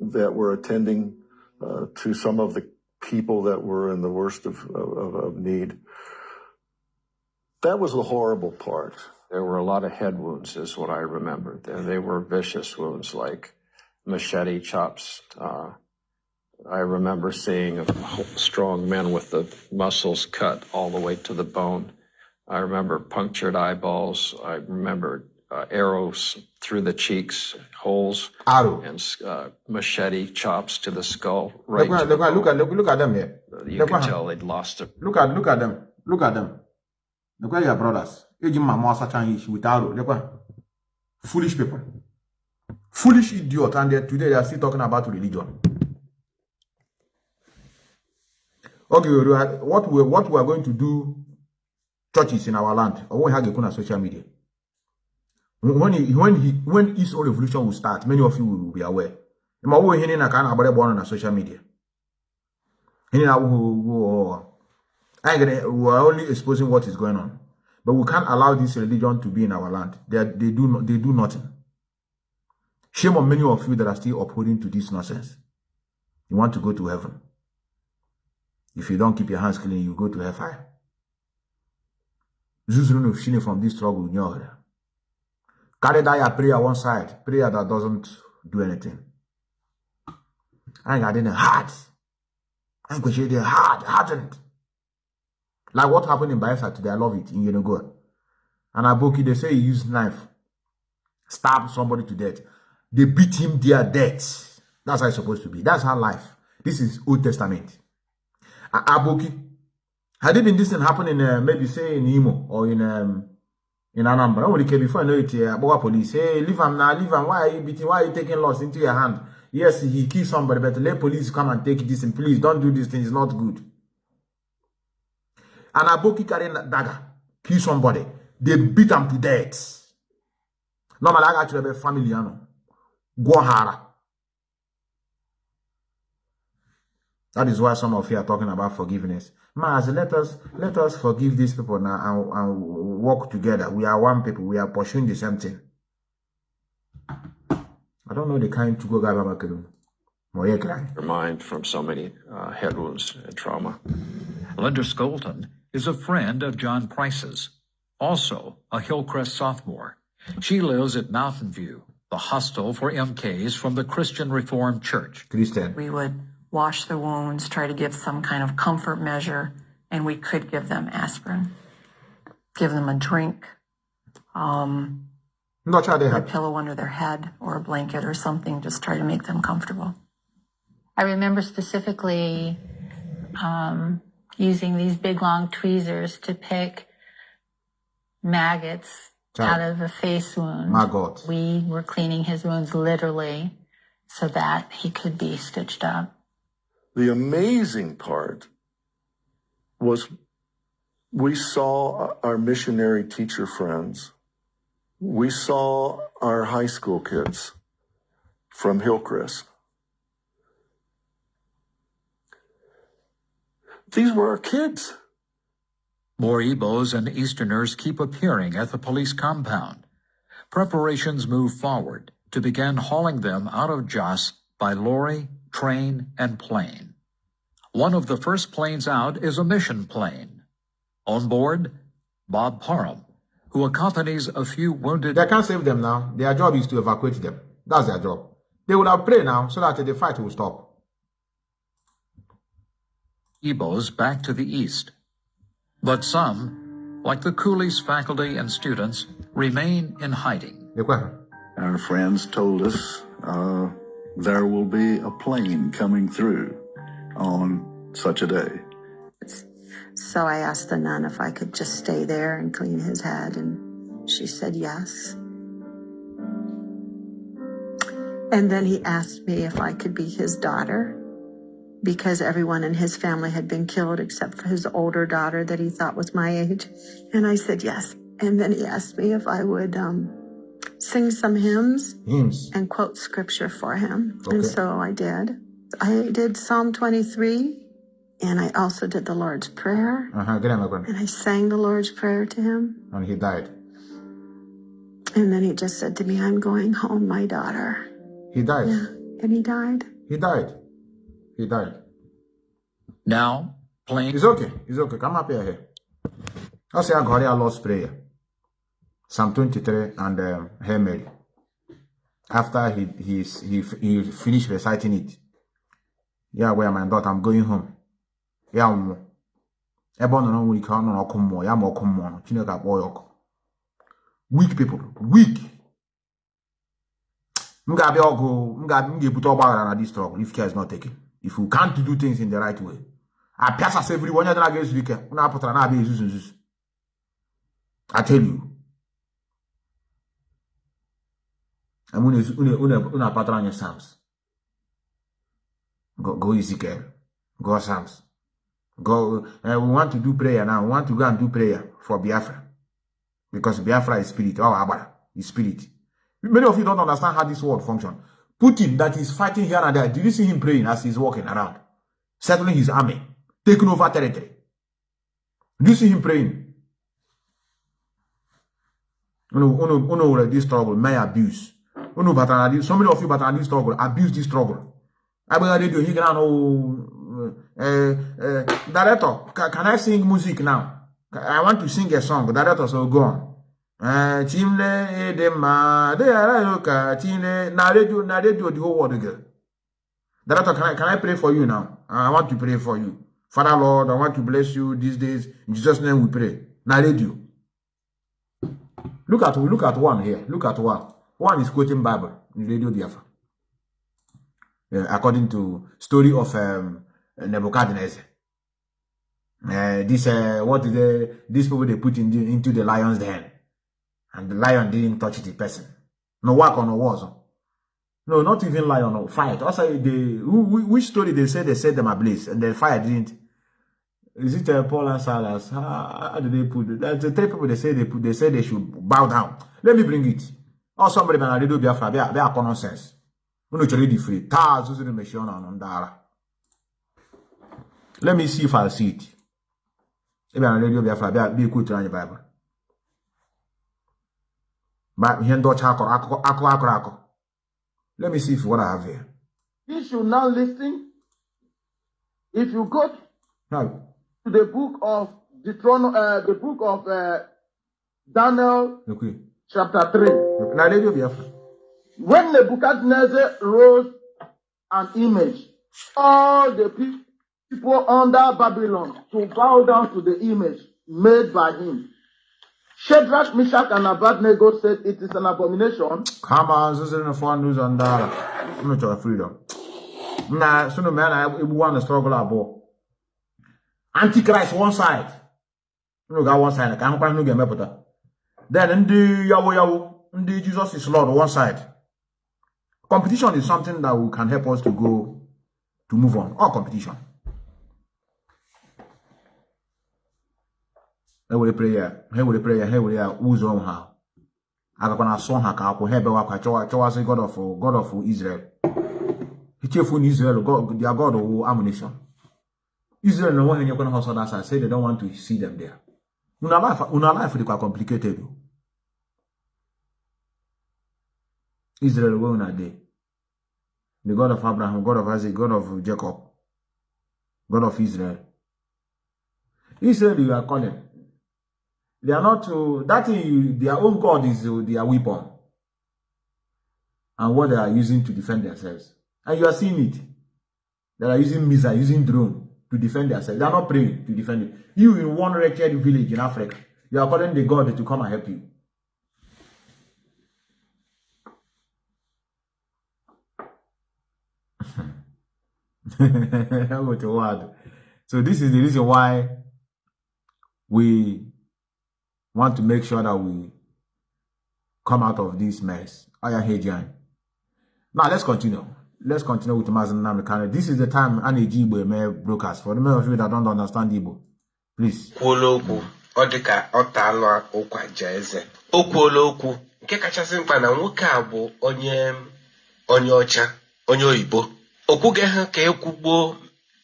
that were attending uh, to some of the people that were in the worst of, of, of need. That was the horrible part. There were a lot of head wounds, is what I remember. They were vicious wounds, like machete chops. Uh, I remember seeing strong men with the muscles cut all the way to the bone. I remember punctured eyeballs. I remember uh, arrows through the cheeks, holes, Arrow. and uh, machete chops to the skull. Right. Look, look, look, at, look, look at them here. You Look at- tell they'd lost it. Look at look at them. Look at them. Look at your brothers. Eji mama asachan ish with arrow. Look at foolish people. Foolish idiot. And they, today they are still talking about religion. Okay, what we what we are going to do churches in our land or when have on social media. When he, when he, when Oil Revolution will start, many of you will be aware. Ma wo hini na ka na agbara born na social media. Hini I we are only exposing what is going on. But we can't allow this religion to be in our land. They, are- they do not, they do nothing. Shame on many of you that are still upholding to this nonsense. You want to go to heaven. If you don't keep your hands clean, you go to hellfire. Zuzuru shine from this struggle. nyo. Carry that prayer one side. Prayer that doesn't do anything. I got in a heart. I'm going to the heart, hardened. Like what happened in Bayelsa today, I love it, in Yenagoa. And Aboki, they say he used knife, stab somebody to death. They beat him their death. That's how it's supposed to be. That's how life. This is Old Testament. Aboki, had been this thing happen in, uh, maybe say in Imo or in, um, in Anambra, when came before I know it, uh, Boga police, hey, leave him now, leave him. Why are you beating? Why are you taking loss into your hand? Yes, he killed somebody, but let police come and take this and please don't do this thing. It's not good. And Aboki carrying a dagger, kill somebody. They beat him to death. normally aga chụrụ ebe family ya nọ gwọ ha ara that is why some of you are talking about forgiveness. Mas, let us let us forgive these people now and, and work together. We are one people. We are pursuing the same thing. I don't know the kind to go gaba makeru mind from so many uh, head wounds and trauma. Linda skolton is a friend of john price's also a hillcrest sophomore. She lives at Mountain View, the hostel for MKs from the Christian Reformed Church. Christian. We would wash the wounds, try to give some kind of comfort measure, and we could give them aspirin, give them a drink, um, Not sure a pillow under their head or a blanket or something, just try to make them comfortable. I remember specifically um, using these big long tweezers to pick maggots out of a face wound. My God. We were cleaning his wounds literally so that he could be stitched up. The amazing part was we saw our missionary teacher friends. We saw our high school kids from Hillcrest. These were our kids. More Igbos and Easterners keep appearing at the police compound. Preparations move forward to begin hauling them out of Jos by lorry, train, and plane. One of the first planes out is a mission plane. On board, Bob Parham, who accompanies a few wounded... They can't save them now. Their job is to evacuate them. That's their job. They will have prayed now so that the fight will stop. Igbos back to the east. But some, like the Coolies faculty and students, remain in hiding. Our friends told us uh, there will be a plane coming through on such a day. So I asked the nun if I could just stay there and clean his head, and she said yes. And then he asked me if I could be his daughter because everyone in his family had been killed except for his older daughter that he thought was my age. And I said yes. And then he asked me if I would um, sing some hymns, hymns and quote scripture for him. Okay. And so I did. I did Psalm 23 and I also did the Lord's Prayer. Uh-huh. Get him again. And I sang the Lord's Prayer to him. And he died. And then he just said to me, I'm going home, my daughter. He died. Yeah. And he died. He died. He died. Now, plane. It's okay. It's okay. Come up here. here. I say I got here Lord's Prayer. Psalm 23 and um, Hail Mary. After he, he, he, he finished reciting it. Yeah, my daughter, I'm going home. Yeah, ebe ọ nọ n'ọnwụ ike ọ nọ n'ọkụ mmụọ ya ma ọkụ mmụọ nọ chineke akpọọ ya ọkụ weak people weak. M ga-abịa ọgụ m ga-ebute ọgba aghara na this struggle. If care is not taken if you can't do things in the right way apịasasị every onye dara ga-ezu ike unu apụtara na-abịa ezuzu nzuzu I tell you. Unu apatara anyị Psalms go, go Ezekiel go Psalms go uh, we want to do prayer now. We want to go and do prayer for Biafra. Because Biafra is spirit. Oh Agbara is spirit. Many of you don't understand how this world function Putin that is fighting here and there did you see him praying as he's walking around? Settling his army. Taking over territory. Do you see him praying? Unu unu were this struggle may abuse unu batara this so many of you batara this struggle abuse this struggle. Agbagha radio he gara no uh, uh, director can i sing music now? I want to sing a song. Director so go on. Chimle ịdị mma dị ghara ka chimle na radio na radio the whole world girl director can I, can I pray for you now? I want to pray for you. Father Lord I want to bless you these days. In Jesus name we pray. Na radio look at look at one here. Look at one one is quoting Bible in radio Biafra uh, according to story of um, Nebuchadnezzar uh, this uh, what is the these people they put in the, into the lion's den and the lion didn't touch the person. No work on walls. No, not even lion or fight. Also, the which story they say they set them ablaze and the fire didn't. Is it uh, Paul and Silas? How, how did they put it? That's the three people they say they put. They say they should bow down. Let me bring it. Or somebody bịa na redio Biafra bịa bịa akọ nonsense. to read the free. Taa azụzụ the ọnụ on ndị ara. Let me see if I'll see it. If na redio Biafra ekwutere anyị Baịbụl. Ma ihe ndị ọcha akọrọ akụkọ akụkọ akọrọ akọ. Let me see if what I have here. You should now listen. If you go No. to the book of Deuteronomy, uh, the book of uh, Daniel, Okay. Chapter 3. Na Biafra. When Nebuchadnezzar rose an image, all the people under Babylon to bow down to the image made by him. Shadrach, Meshach, and Abednego said it is an abomination. Come on, this is nzuzo na fọ n'ụzọ ndị ara. Unu chọrọ freedom. Na sunu mee na want to struggle about. Antichrist one side. Unu got one side ka ahụkwa ihe unu ga-emepụta. Then ndị yawo yawo, ndị Jesus is Lord one side. Competition is something that will, can help us to go to move on. All competition. Ha were prayer, ha were prayer, ha ya ụzọ ha. agakwa na asọ ha ka akwụ ha ebewa akwa chọwazi god of god of israel echefu na israel god their god wu ammunition israel na onwe ha enyekwana ha ọsọ dasa say they don't want to see them there una life una life dịkwa complicated israel wey una dey the god of abraham god of isaac god of jacob god of israel israel you are calling They are not to that. Their own God is uh, their weapon, and what they are using to defend themselves. And you are seeing it. They are using missile, using drone to defend themselves. They are not praying to defend it. You in one wretched village in Africa, you are calling the God to come and help you. What a word. So this is the reason why we want to make sure that we come out of this mess. Aya Hejian. Now let's continue. Let's continue with Mazen Namikane. This is the time I need Igbo eme broadcast. For the many of you that don't understand Igbo, please. kwuola okwu ọ dị ka ọ taala ụkwa ja eze o kwuola okwu nke kachasị mkpa na nwoke a bụ onye onye ọcha onye oyibo o kwughị ha ka ekwugbuo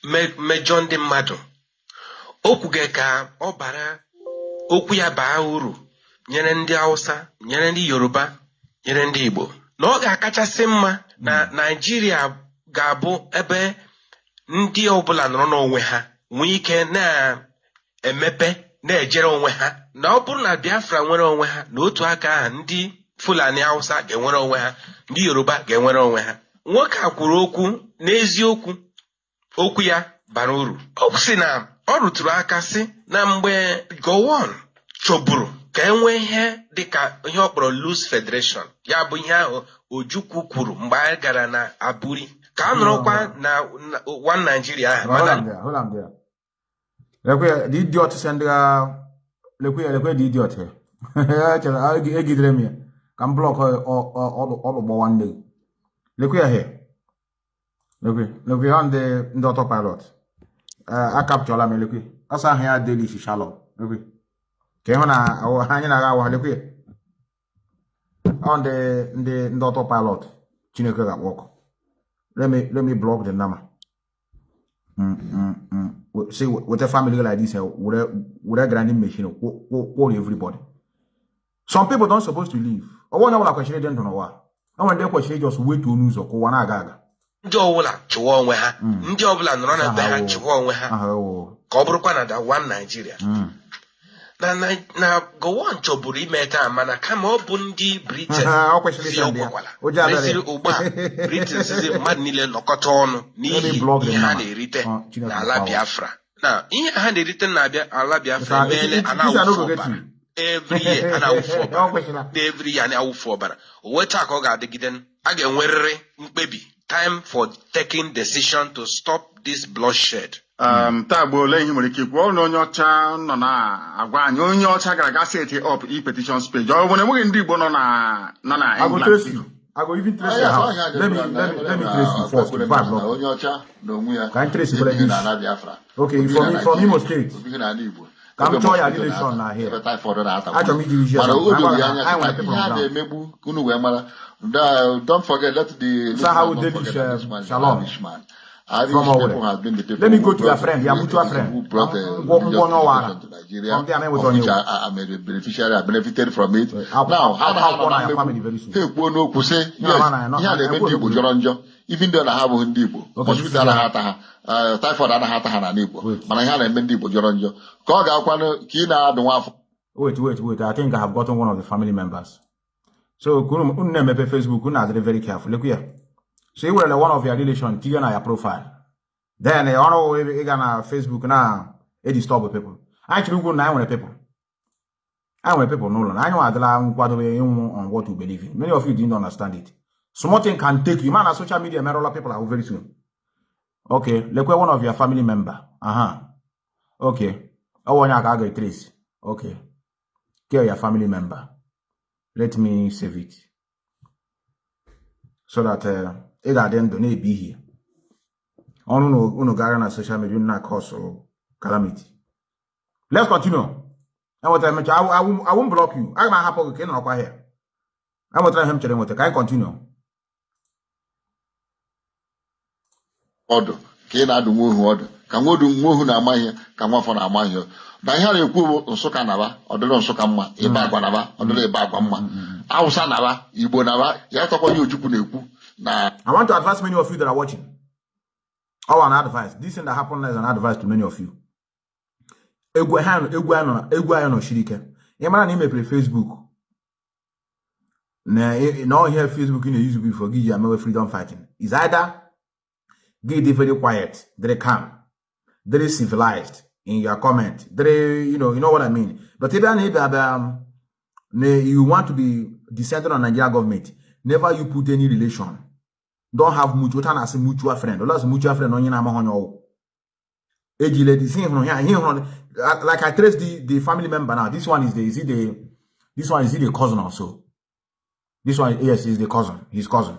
me- mejọ ndị mmadụ o kwughị ka ọ bara okwu ya baa uru nyere ndị hausa nyere ndị yoruba nyere ndị igbo na ọ ga-akachasị mma na naijiria ga-abụ ebe ndị ọbụla nọrọ n'onwe ha nwee ike na-emepe na-ejere onwe ha. Na ọ bụrụ na biafra nwere onwe ha na otu aka ahụ ndị fulani hausa ga-enwere onwe ha ndị yoruba ga-enwere onwe ha. Nwoke a kwuru okwu n'eziokwu okwu ya bara uru. O si na ọ rụtụrụ aka sị na mgbe gowon chọburu ka e nwee ihe dịka ihe ọ kpọrọ loose federation ya bụ ihe ahụ ojukwu kwuru mgbe anyị gara na aburi ka a nọrọkwa na na- one Nigeria ahụ Hold mana on there, hold on there. Lekwe, the idiot send uh, lekwe, lekwe the idiot here. Chere, a egi- egidere m ya ka m blọk ọlụgbọ nwanne gị. Lekwe ya here. Lekwe, lekwe ha ndị ndị autopilot. Uh, a capturela m lekwe. Ọsọ ahụ ya Daily Shalom. Lekwe. Ka ịhụ na awụ- anyị na-aga awa lekwe. Ọ ndị ndị ndị autopilot Chineke ga-akpọ ọkụ. Let me let me block the number. Mm, mm, mm. W- See, with with a family like this, eh, with a with a grinding machine, call, call, call everybody. Some people don't supposed to leave. Or one hour question don't know why. And when they question, just wait to news or go one agaga. ndị ọbụla chịwa onwe ha ndị ọbụla nọrọ na be ha chịwa onwe ha ka ọ bụrụkwa na da one Nigeria na na na gowon chọburu ime taa mana kama ọ bụ ndị Britain Ọ kwesịrị si ịsa ndị ya. ọgwakwala Ụjọ adịrị. resiri ugbu a Britain sizi mmadụ niile nọkọta ọnụ n'ihi block them ihe ha now. na-erite Oh, Chineke n'ala power. Biafra na ihe ha na-erite n'ala ala Biafra It- it- emeela it- a this I no na-awụfu go get ọbara you. every year a na-awụfu ọbara every year a na-awụfu ọbara o wee taa ka ọ ga-adịgide a ga-enwerịrị mkpebi time for taking decision to stop this bloodshed um, taa bụ ole ihe nwere ike ikwu? Ọ na onye ọcha nọ na-agwa anyị onye ọcha gara ga set up e-petitions page. Ọ bụ na enweghị ndị Igbo nọ na nọ na I go England. trace you. I go even trace your house. Let me let me let me trace you first before I block. onye ọcha na onwe ya Ka anyị trace ihe kwere ihe this. n'ala Biafra. Okay, Obighị from na from Imo Naịjirịa, State. obighị n'ala Igbo. Ka m chọọ ya relation na ahịa achọrọ m iji mana o doro ya anya ihe a na-emegbu unu wee mara. Don't forget let the Sahawu Delish uh, Shalom? Irish from people Owerri. have been the people Let me who go to your brought- friend, your mutual friend. who brought the Ngwo- religious Ngwo Nwawara. immigration to Nigeria, From there, I of went which on I, you. I, I'm a beneficiary, I benefited from it. I'll- Now, I'll- ha na I'll ha call nọ na your mmegbu, family very soon. ha ekwuo n'okwu sị, No, yes, no, no, no, ihe a no, na-eme no, ndị Igbo no. jọrọ njọ even though na ha abụghị ndị Igbo Okay, hospital this is anaghị right. ata ha eh, typhoid anaghị ata ha n'ala Igbo mana ihe a na-eme ndị Igbo jọrọ njọ ka ọ ga-akwanụ ka ị na-adụ nwa afọ Wait, wait, wait. I think I have gotten one of the family members. So, kunu unu na-emepe Facebook, unu na-adịrị very careful. Look here. So, ị werele one of your relation tinye na ya profile. Then, ọrụ ị ga na Facebook na edisturb people. Anyị chọrọ ikwu na anyị nwere people. Anyị nwere people n'ụlọ na anyị nwa adịla nkwadobe ịnwụ on what we believe in. Many of you didn't understand it. Small thing can take you. Man, na social media merụla people ahụ very soon. Okay, lekwe one of your family member. Aha. Okay. Ọ bụ onye a ka a ga-etrace. Okay. Get your family member. Let me save it. So that uh, ị ga-adị ndụ na-ebi ihe. Ọnụ unu unu gara na social media unu na-cause calamity. Let's continue. Enwetara m nche, I will- I will- I won't block you. Aga m ahapụ gị ka ị nọrọkwa here. Enwetara ihe m chere nweta. Ka anyị continue. ọdụ ka ị na-adụ nwa ohu ọdụ ka nwa odu nwa ohu na-ama ihe ka nwa afọ na-ama ihe na ihe a na-ekwu bụ nsụka naba ọdịrị nsụka mma ịba agwa naba ọdịrị ịba agwa mma awụsa naba igbo naba ya tọkwa ihe ojukwu na-ekwu I want to advise many of you that are watching. Oh, an advice. This thing that happened is an advice to many of you. Egwu ha egwu nọ egwu anyị nọ shiri ike. Ị mara na ị mepere Facebook na na ihe Facebook ị na-use before gị ji amewe freedom fighting. Is either dị very quiet, very calm, very civilized in your comment, very you know you know what I mean. But ebe abịa um, you want to be descendant on Nigeria government, never you put any relation. Don't have mutual, I say mutual friend. Unless mutual friend onye na-ama onye ọwụ. Ejile this from like I trace the the family member now. This one is the is it the this one is it the cousin also. This one yes is the cousin, his cousin.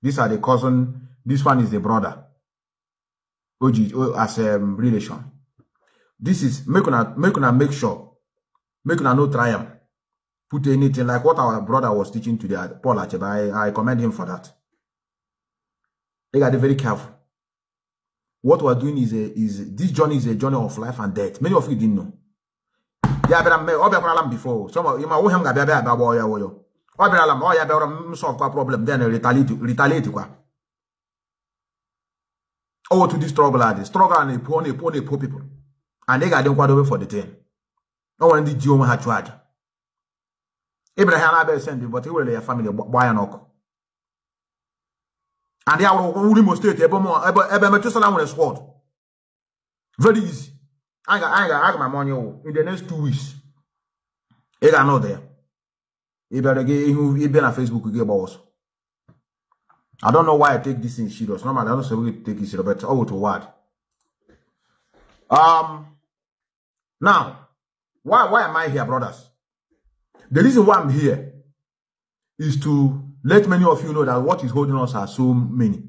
These are the cousin. This one is the brother. Oji as a um, relation. This is make una make una make sure make una no try put anything like what our brother was teaching today, Paul Achebe. I, I commend him for that. They got to be very careful. What we're doing is a is this journey is a journey of life and death. Many of you didn't know. Yeah, but I'm oh, before. Some of you might him got baby about yo. Oh, oh yeah, but I'm solve a problem. Then retaliate retaliate kwa. Oh, to this struggle are the struggle and a poor a poor a poor people. And they got them quite over for the thing. No one did you had charge. Abraham Abel send but he will your family an oak. And they are Uri Mo State, ebe ebe Methuselah nwere sword. Very easy. I got I got I got my money oh, in the next two weeks. Ị ga-anọ there. Ị bịara gị ihu ị bịa na Facebook gị gba ọsọ. I don't know why I take this thing serious. Normally, I don't say we take it serious, but oh, to what? Um, now, why why am I here, brothers? The reason why I'm here is to let many of you know that what is holding us are so many.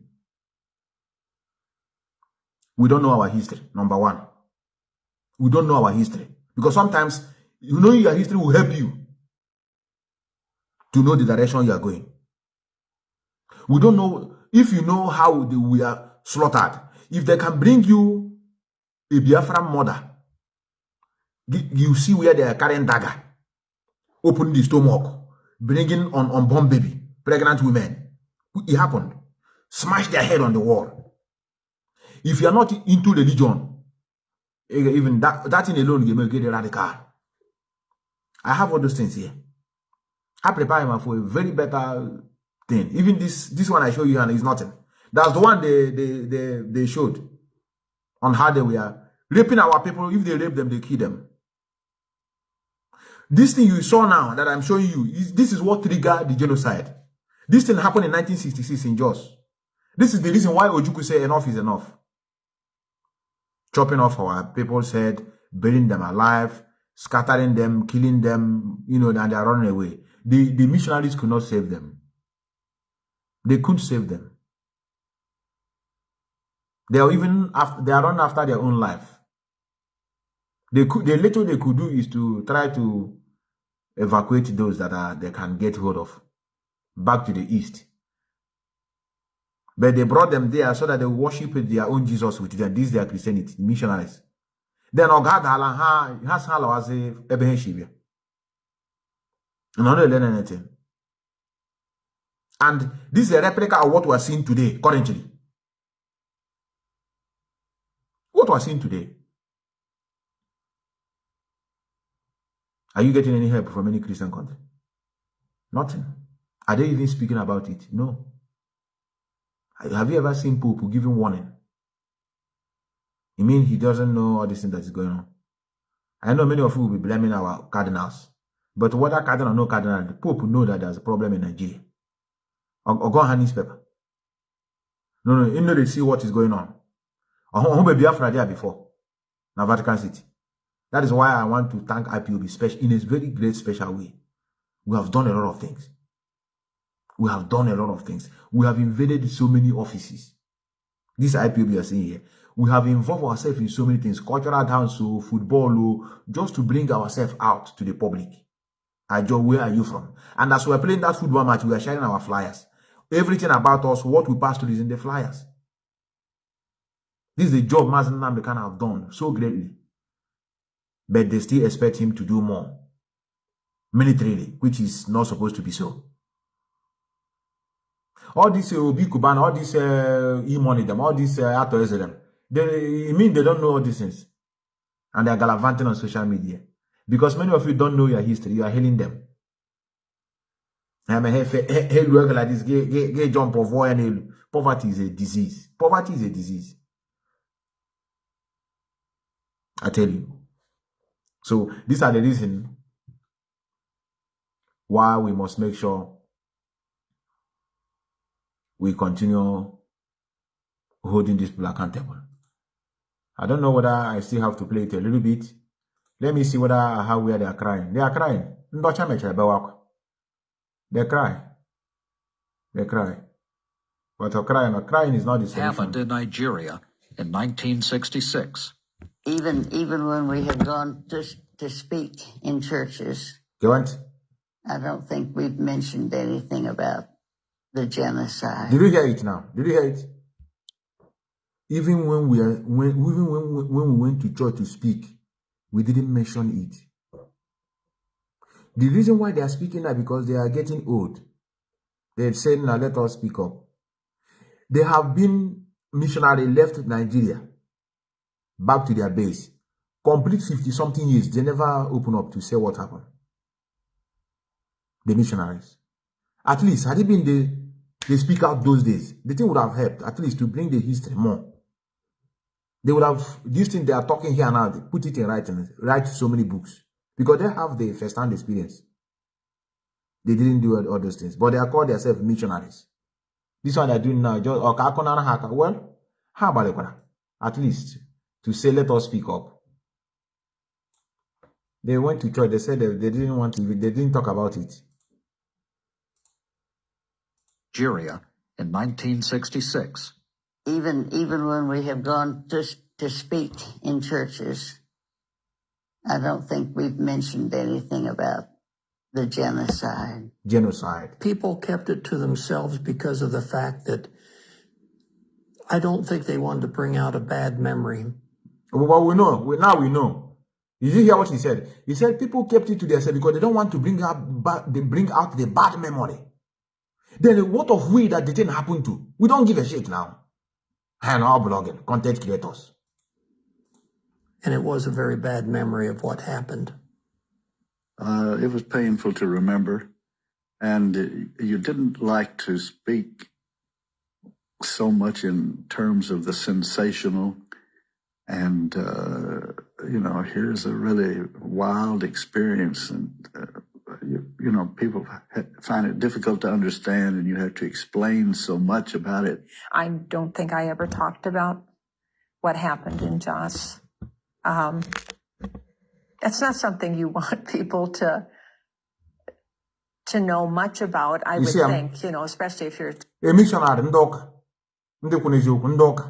We don't know our history, number one. We don't know our history. Because sometimes you know your history will help you to know the direction you are going. We don't know if you know how they were slaughtered. If they can bring you a Biafran mother, you- see where they are carrying dagger, open the stomach, bringing on unborn baby, pregnant women. It happened. Smash their head on the wall. If you are not into religion, eh, even that, that thing alone will make you radical. I have all those things here. I prepare him for a very better thing. Even this this one I show you and is nothing. That's the one they they they, they showed on how they were raping our people. If they rape them, they kill them. This thing you saw now that I'm showing you, is, this is what triggered the genocide. This thing happened in 1966 in Jos. This is the reason why Ojukwu say enough is enough. Chopping off our people's head, burying them alive, scattering them, killing them, you know, and they are running away. The, the missionaries could not save them. They couldn't save them. They are even after, they are running after their own life. They could, the little they could do is to try to evacuate those that are they can get hold of back to the east. But they brought them there so that they worship their own Jesus with them. This is their Christianity, missionaries. Then Ogadala has as a Ebehenshibia. And not learn anything. And this is a replica of what we are seeing today, currently. What we are seeing today. Are you getting any help from any Christian country? Nothing. Are they even speaking about it? No. Have you ever seen Pope giving warning? You mean he doesn't know all this thing that is going on? I know many of you will be blaming our cardinals. But whether cardinal or no cardinal, the Pope know that there's a problem in Nigeria. Or, go on newspaper. No, no, you know they see what is going on. Or who be Biafra there before? Now Vatican City. That is why I want to thank IPOB special in a very great special way. We have done a lot of things. We have done a lot of things. We have invaded so many offices. This IPOB you are seeing here. We have involved ourselves in so many things, cultural dance, oh, football, oh, just to bring ourselves out to the public. Ajo, where are you from? And as we are playing that football match, we are sharing our flyers. Everything about us, what we pass through is in the flyers. This is the job Mazi Nnamdi Kanu have done so greatly but they still expect him to do more militarily, which is not supposed to be so. All this uh, Obi Cubana, all this uh, e-money them, all this uh, them, they mean they don't know all these things. And they're gallivanting on social media. Because many of you don't know your history, you are hailing them. I'm a like this, get jump of war and poverty is a disease. Poverty is a disease. I tell you. So these are the reasons why we must make sure we continue holding these people accountable. I don't know whether I still have to play it a little bit. Let me see whether how where they are crying. They are crying. They cry. They cry. But a crying, a crying is not the solution. Happened in Nigeria in 1966 even even when we have gone to to speak in churches. Go went. I don't think we've mentioned anything about the genocide. Did you hear it now? Did you hear it? Even when we are when even when when we went to church to speak, we didn't mention it. The reason why they are speaking now because they are getting old. They've said, now let us speak up. They have been missionary left Nigeria back to their base. Complete 50 something years, they never open up to say what happened. The missionaries. At least, had it been the, they speak out those days, the thing would have helped, at least to bring the history more. They would have, this thing they are talking here now, they put it in writing, write so many books. Because they have the first-hand experience. They didn't do all those things. But they are called themselves missionaries. This one they're doing now, just, oh, well, how about it? At least, to say, let us speak up. They went to church. They said they, they didn't want to. They didn't talk about it. Nigeria in 1966. Even even when we have gone to to speak in churches, I don't think we've mentioned anything about the genocide. Genocide. People kept it to themselves because of the fact that I don't think they wanted to bring out a bad memory. Well, we know. We, now we know. Did you hear what he said? He said people kept it to themselves because they don't want to bring out they bring out the bad memory. Then what of we that the thing happened to? We don't give a shit now. And our blogging, content creators. And it was a very bad memory of what happened. Uh, it was painful to remember. And you didn't like to speak so much in terms of the sensational and uh, you know here's a really wild experience and uh, you, you, know people find it difficult to understand and you have to explain so much about it i don't think i ever talked about what happened in jos um, that's not something you want people to to know much about i you would see, think you know especially if you're a missionary ndị ụka ndị kwuru eziokwu ndị ụka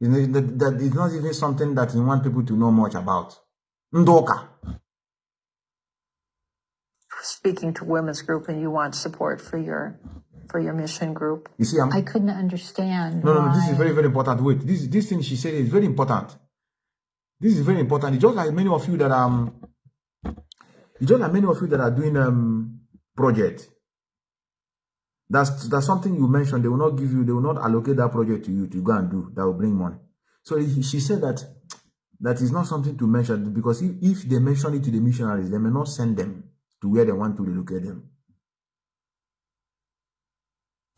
That it's not even something that you want people to know much about. Ndoka. Speaking to women's group and you want support for your for your mission group. You see, I'm, I couldn't understand. no, no, no, why. this is very, very important. Wait, this this thing she said is very important. This is very important. It's just like many of you that um, it's just like many of you that are doing um project. That's that's something you mentioned. They will not give you. They will not allocate that project to you to go and do. That will bring money. So she said that that is not something to mention because if, if they mention it to the missionaries, they may not send them to where they want to relocate them.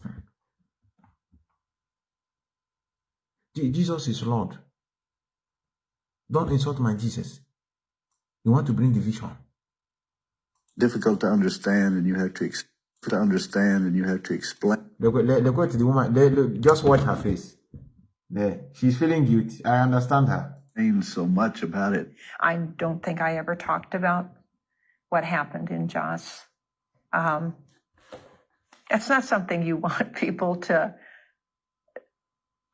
Hmm. Jesus is Lord. Don't insult my Jesus. You want to bring division. Difficult to understand, and you have to ex- to understand, and you have to explain. Look, look, look at the woman. Look, look, just watch her face. There, she's feeling guilty. I understand her. So much about it. I don't think I ever talked about what happened in Jos. Um, it's not something you want people to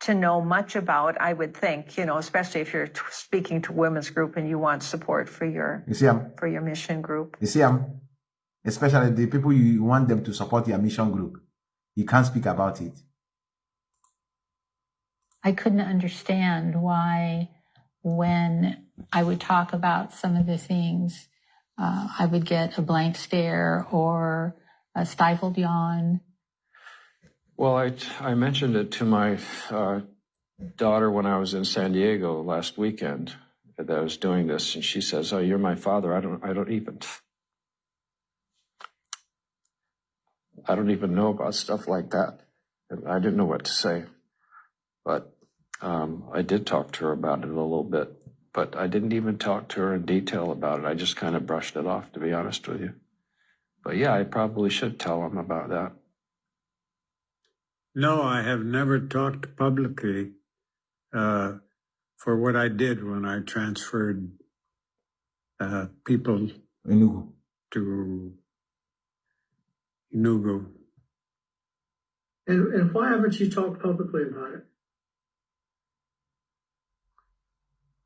to know much about. I would think, you know, especially if you're t- speaking to women's group and you want support for your You see, I'm, for your mission group. you see, I'm, especially the people you want them to support your mission group. You can't speak about it. I couldn't understand why, when I would talk about some of the things, uh, I would get a blank stare or a stifled yawn. Well, I, I mentioned it to my uh, daughter when I was in San Diego last weekend that I was doing this, and she says, "Oh, you're my father. I don't, I don't even, I don't even know about stuff like that." And I didn't know what to say, but um, I did talk to her about it a little bit. But I didn't even talk to her in detail about it. I just kind of brushed it off, to be honest with you. But yeah, I probably should tell them about that. No, I have never talked publicly uh, for what I did when I transferred uh, people Enugu. to Enugu. And, and why haven't you talked publicly about it?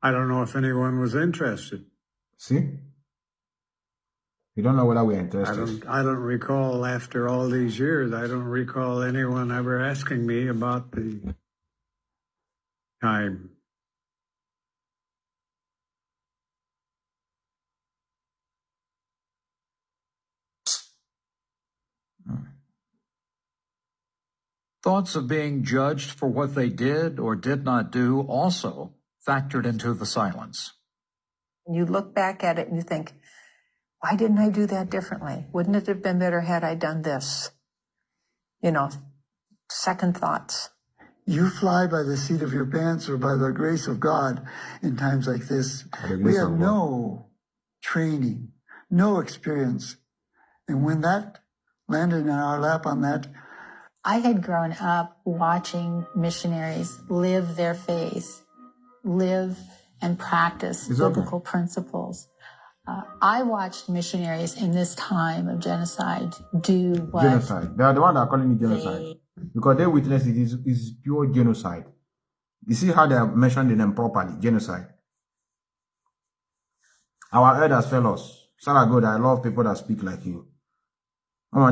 I don't know if anyone was interested. See? You don't know whether we're I interested. don't, I don't recall after all these years, I don't recall anyone ever asking me about the time. Thoughts of being judged for what they did or did not do also factored into the silence. You look back at it and you think, why didn't I do that differently? Wouldn't it have been better had I done this? You know, second thoughts. You fly by the seat of your pants or by the grace of God in times like this. We have no training, no experience. And when that landed in our lap on that, I had grown up watching missionaries live their faith, live and practice okay. biblical principles. Uh, I watched missionaries in this time of genocide do what Genocide. They are the one that are calling it genocide. Because they witnessed it is is pure genocide. You see how they are mentioning them properly. Genocide. Our elders tell us, Sarah God, I love people that speak like you. Oh.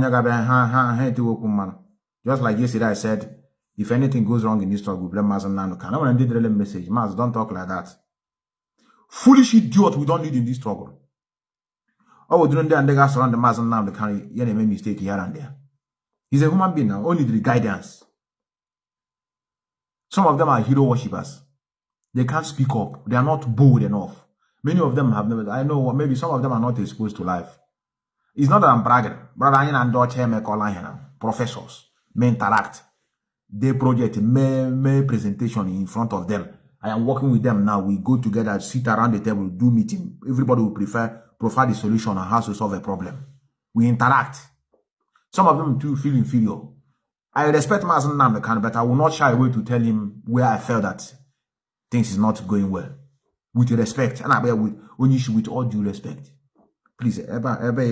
Just like yesterday I said, if anything goes wrong in this struggle, blame Mazi Nanuka. I want to did message. Maz, don't talk like that. Foolish idiot we don't need in this struggle. Oh, we don't and they got surround the Mazi Nanuka. You make mistake here and there. He's a human being now, only the guidance. Some of them are hero worshippers. They can't speak up. They are not bold enough. Many of them have never, I know, maybe some of them are not exposed to life. It's not that I'm bragging. Brother, I make here professors, may interact. They project, may, may presentation in front of them. I am working with them now. We go together, sit around the table, do meeting. Everybody will prefer, provide the solution on how to solve a problem. We interact. Some of them too feel inferior. I respect Mazi Nnamdi Kanu, but I will not shy away to tell him where I felt that things is not going well. With respect. And I bear with when you with all due respect. Please, ever, ever,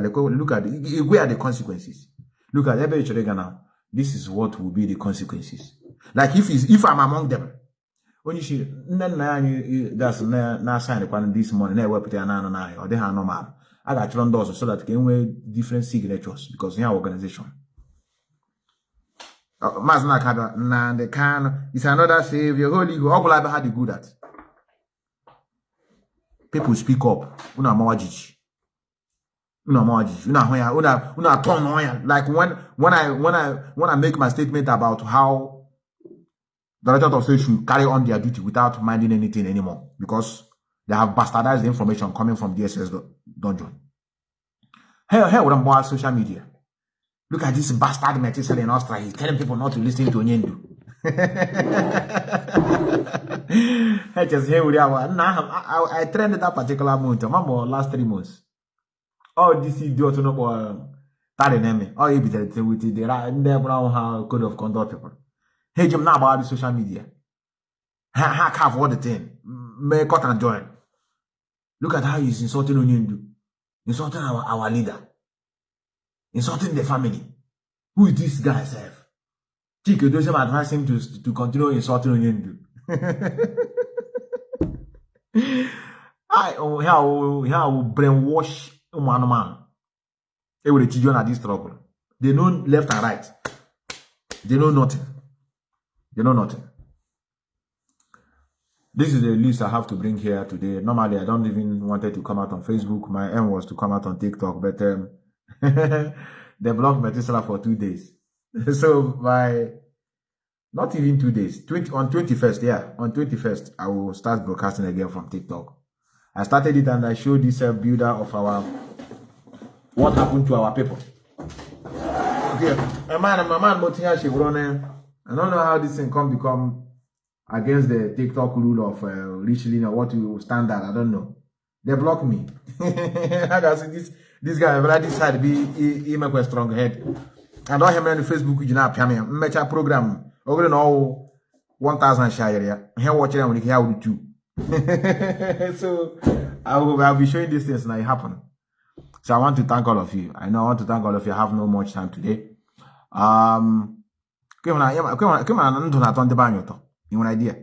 look at, where are the consequences? Look at ever. This is what will be the consequences. Like if if I'm among them, onye isi nne nna ya anyị das na-asaịnịkwana this morning na-ewepụta ya naanị n'ahịa ọ dịghị anọmalụ a ga-achọrọ ndị ọzọ so that ka e different signatures because ya organization. Maazị na-akada Nnamdi Kanu is another savior. Holy go ọ gwụla ebe ha dị good at people speak up. Unu amawa jiji unu amawa jiji unu ahụ ya unu atọ nọ ya like when when I when I when I make my statement about how the director of state should carry on their duty without minding anything anymore because they have bastardized the information coming from DSS dungeon. Hey, hey, what about social media? Look at this bastard Methuselah in Austria. He's telling people not to listen to Onyendu. I just hear with I, I trended that particular month, remember last three months. All this idiot no more starting enemy. All you be with the the brown code of conduct people. Hey Jim now about the social media. Ha ha have all the thing. May cut and join. Look at how he's insulting Onyendu. Insulting our, our leader. Insulting the family. Who is this guy, self? Chike Dosem advised him to, to continue insulting Onyendu. I oh how how brainwash one man. They will children at this struggle. They know left and right. They know nothing. They know nothing. This is the list I have to bring here today. Normally, I don't even wanted to come out on Facebook. My aim was to come out on TikTok, but um, they blocked Methuselah for two days. so by not even two days, 20, on 21st, yeah, on 21st, I will start broadcasting again from TikTok. I started it and I showed this uh, builder of our what happened to our people. Okay, a man, a man, Motiya I don't know how this thing can become against the TikTok rule of uh, reaching or what you standard. I don't know. They block me. I can see this this guy, but I decided to be he, he make a strong head. And all him on Facebook, you know, me a program. Over know one thousand share. Here watching them when you too. so I will I'll be showing these things and it happen. So I want to thank all of you. I know I want to thank all of you. I have no much time today. Um, come. You want idea?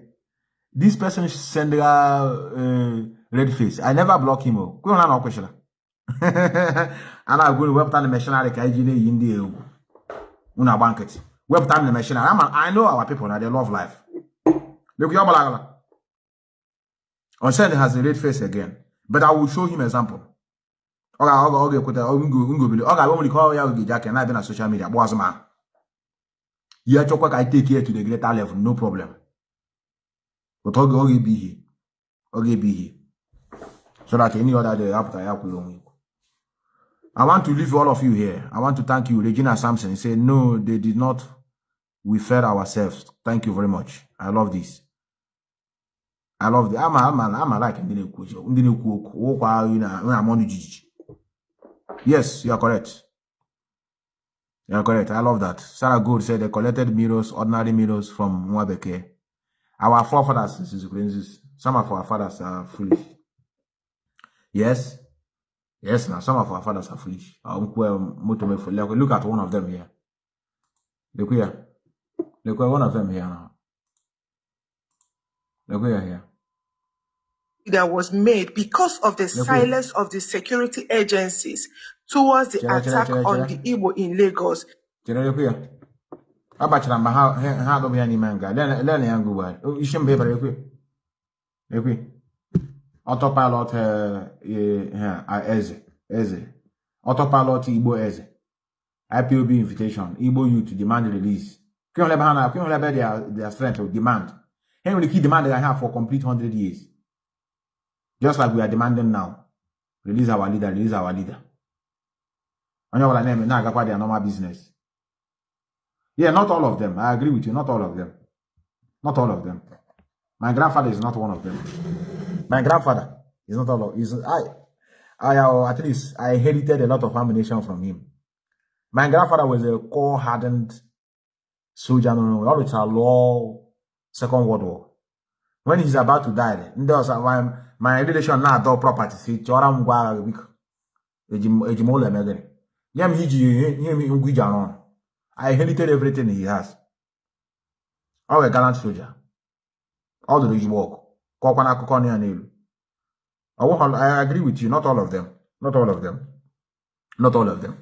This person send a uh, red face. I never block him. Oh, go no question. And I go to web time ka iji na-eyi ndị egwu. Unu agba nkịtị. Web time missionary. I know our people they love life. Look, you are On Sunday has a red face again, but I will show him example. Ọ ga ọ ga-ekweta ngobili ọ ga-abụ nwere ike ya oge aka na-abịa na social media gba azụmahụ ya chọkwa ka anyị take here to the greater level no problem but ga-ebi ihe ọ ga-ebi ihe so that any other day apụta ya kwere onwe I want to leave all of you here. I want to thank you, Regina Sampson. Say no, they did not. We fed ourselves. Thank you very much. I love this. I love the. I'm a, I'm a, I'm a like ndị na-ekwu ndị na-ekwu okwu okwu ahụ na na amọnụ jijiji. Yes, you are correct. You are correct. I love that. Sarah Gould said they collected mirrors, ordinary mirrors from Mwabeke. Our forefathers, some of our fathers are foolish. Yes. Yes, now some of our fathers are foolish. Look at one of them here. Look here. Look one of them here now. Look here here. That was made because of the here. silence of the security agencies towards the chere, attack chere, on chere. the Igbo in Lagos. Chere, look here. Abachara mba ha ha ha adọbụ ya n'ime nga. Na ya ngụ gbara. Isi mba ebere ekwe. Ekwe. Autopilot eh, eh, eze. Eze. Autopilot Igbo eze. IPOB invitation. Igbo youth demand release. Kwe nwere ebe ha na kwe nwere ebe their their strength demand. Ha nwere ike demand ha have for complete 100 years. Just like we are demanding now. Release our leader, release our leader. Onye ọbụla na-eme na-agakwa their normal business. Yeah, not all of them. I agree with you. Not all of them. Not all of them. My grandfather is not one of them. My grandfather is not all of. Is I, I uh, at least I inherited a lot of ammunition from him. My grandfather was a core-hardened soldier. No, it's a law Second World War. When he's about to die, ndị ọzọ my relation na-adọ property si chọrọ m ngwa agha biko eji m ụlọ eme gịnị nye m iji ihe m ngwa iji arụ ọrụ I inherited everything he has. Ọ were gallant soldier. ọ dụrụ igbo ọkụ kọkwa n'akụkọ ọnụ ya n'elu I agree with you not all of them not all of them not all of them.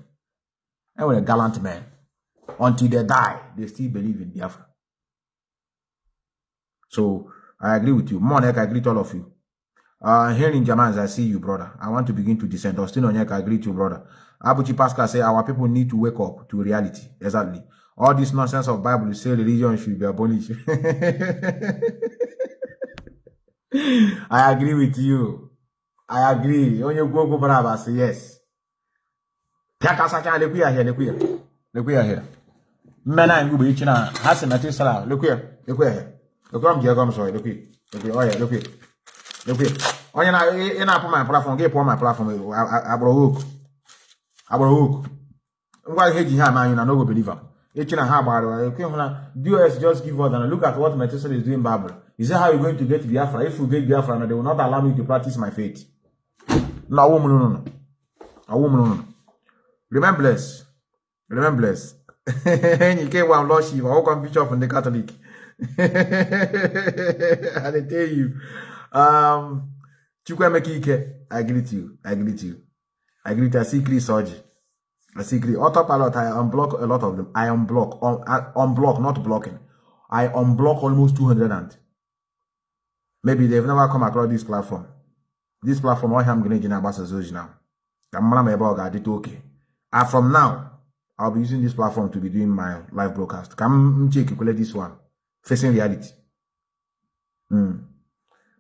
Enwere gallant men until they die they still believe in Biafra. So I agree with you. Monek I agree with all of you uh, here in Jamans, I see you, brother. I want to begin to descend. Austin Onyeka, I you, brother. Abuchi Pascal say our people need to wake up to reality. Exactly. All this nonsense of Bible say religion should be abolished. I agree with you. I agree. Onye gwo gwo bara ba say yes. Pia sacha lekwu ya here, lekwu ya. Lekwu ya here. Mmena ngụ bụ ichi na ha si meti sala. Lekwu ya, lekwu ya here. Lekwu am jego m so, lekwu ya. Lekwu ya, oh yeah, lekwu Lekwu ya. Onye na ị na-apụ my platform, gị pụọ my platform agbụrụ hook. Agbụrụ hook. Ngwa ihe ji ha ama anyị na no go believe am. Echi na ha gbara ekwe eh? hụ na DOS just give us and look at what Methuselah is doing Bible. Is that how you're going to get Biafra? If you get Biafra, they will not allow me to practice my faith. No, woman, no, no. A woman, no, no. Remember blessed. Remember blessed. you came one Lord Shiva, how come bishop in the Catholic? I tell you. Um, Chukwuemeka Ike, I greet you. I greet you. I greet you. I see Chris Oji. I see Chris. Autopilot, I unblock a lot of them. I unblock. Un, I unblock, not blocking. I unblock almost 200 and maybe they've never come across this platform. This platform, all I'm going to do now. And from now, I'll be using this platform to be doing my live broadcast. Come check this one. Facing reality. Mm.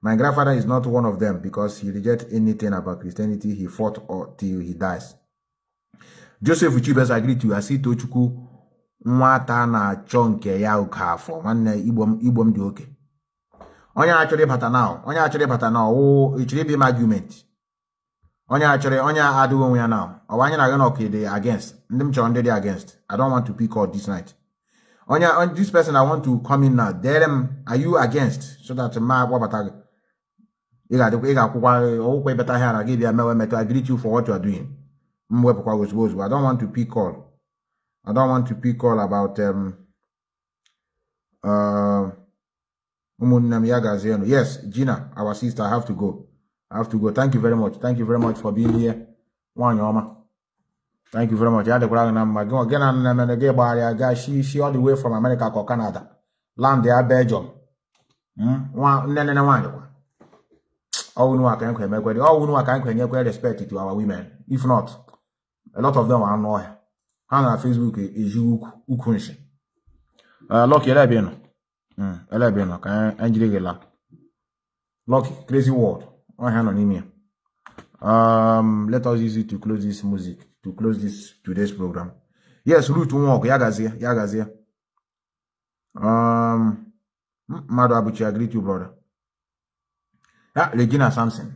My grandfather is not one of them because he rejects anything about Christianity. He fought or till he dies. Joseph Uchibes agree to see Tochukwu nwata na-achọ nke ya ụka afọ nwanne igbo m m dị oke. Onye achọrọ ịbata na onye achọrọ ịbata na ọwụ ịchọrọ ịbịa m argument? Onye achọrọ onye adịghị onwe ya na ọwa anyị na-aga n'ọka dị against? Ndị m chọrọ ndị dị against. I don't want to pick out this night. Onye on- this person I want to come in now dere m are you against? So that ma agbabata gị. Ị greet you for what you are doing. I don't want to pick all. I don't want to pick all about um uh yes Gina our sister I have to go. I have to go. Thank you very much. Thank you very much for being here. Nwaanyị thank you very much. Ya dịkwara gị na mma. Gị all the way from America ka Canada. Land ya Belgium. Mm, nwa nne nne nwaanyị kwa ọwụnụ aka nkwa emekwere ọwụnụ aka nkwa enyekwe respect to our women. If not a lot of them are ọhịa ha na Facebook eji ukwu nshi. Lucky ele ebe ị nọ Mm, ele ebe ị nọ ka anyị jiri gị laa. Lucky crazy world. Ọhịa nọ n'ime um let us use it to close this music to close this today's program. Yes root ọgụ ya gazie ya gazie. Um mmadụ abụchi agree to brother yeah, Regina Samson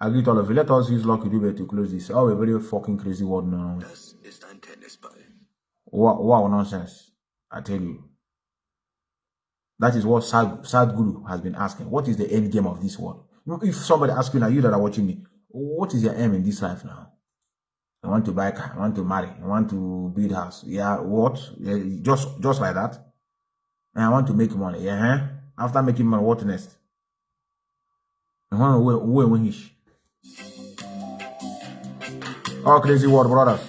agree to all of you let us use Lucky Dube to close this oh a very fucking crazy world no wow, wow nonsense I tell you that is what Sad, Sad Guru has been asking what is the end game of this world if somebody asks you now you that are watching me what is your aim in this life now I want to buy car. I want to marry. I want to build house. Yeah, what? Yeah, just just like that. And I want to make money. Yeah. huh? After making money, what next? To wait, wait, wait. Oh, crazy world, brothers.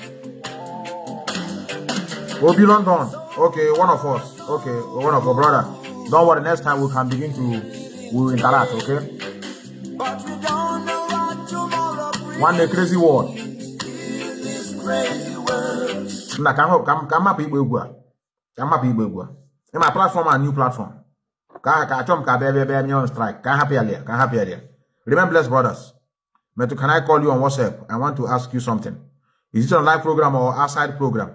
Obi London. Okay, one of us. Okay, one of our brother. Don't worry. Next time we can begin to we interact. Okay. One day, crazy world. na ka m ka m ka m mapụ igba egwu a ka m mapụ igba egwu a ịma platform a new platform ka ka achọ m ka bịa bịa nye on strike ka hapụ ya ka hapụ ya lia remember blessed brothers Metu, can I call you on WhatsApp? I want to ask you something. Is it a live program or outside program?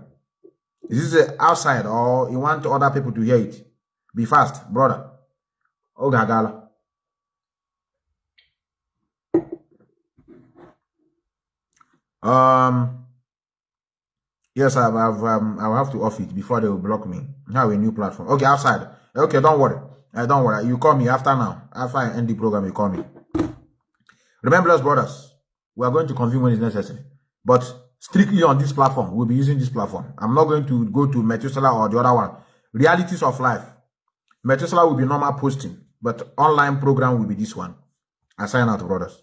Is this outside or you want other people to hear it? Be fast, brother. Oh, Gagala. Um, Yes, I've, I've um, I'll have to off it before they will block me. Now a new platform. Okay, outside. Okay, don't worry. Uh, don't worry. You call me after now. After I end the program, you call me. Remember, us brothers, we are going to convene when it's necessary. But strictly on this platform, we'll be using this platform. I'm not going to go to Methuselah or the other one. Realities of life. Methuselah will be normal posting. But online program will be this one. I sign out, brothers.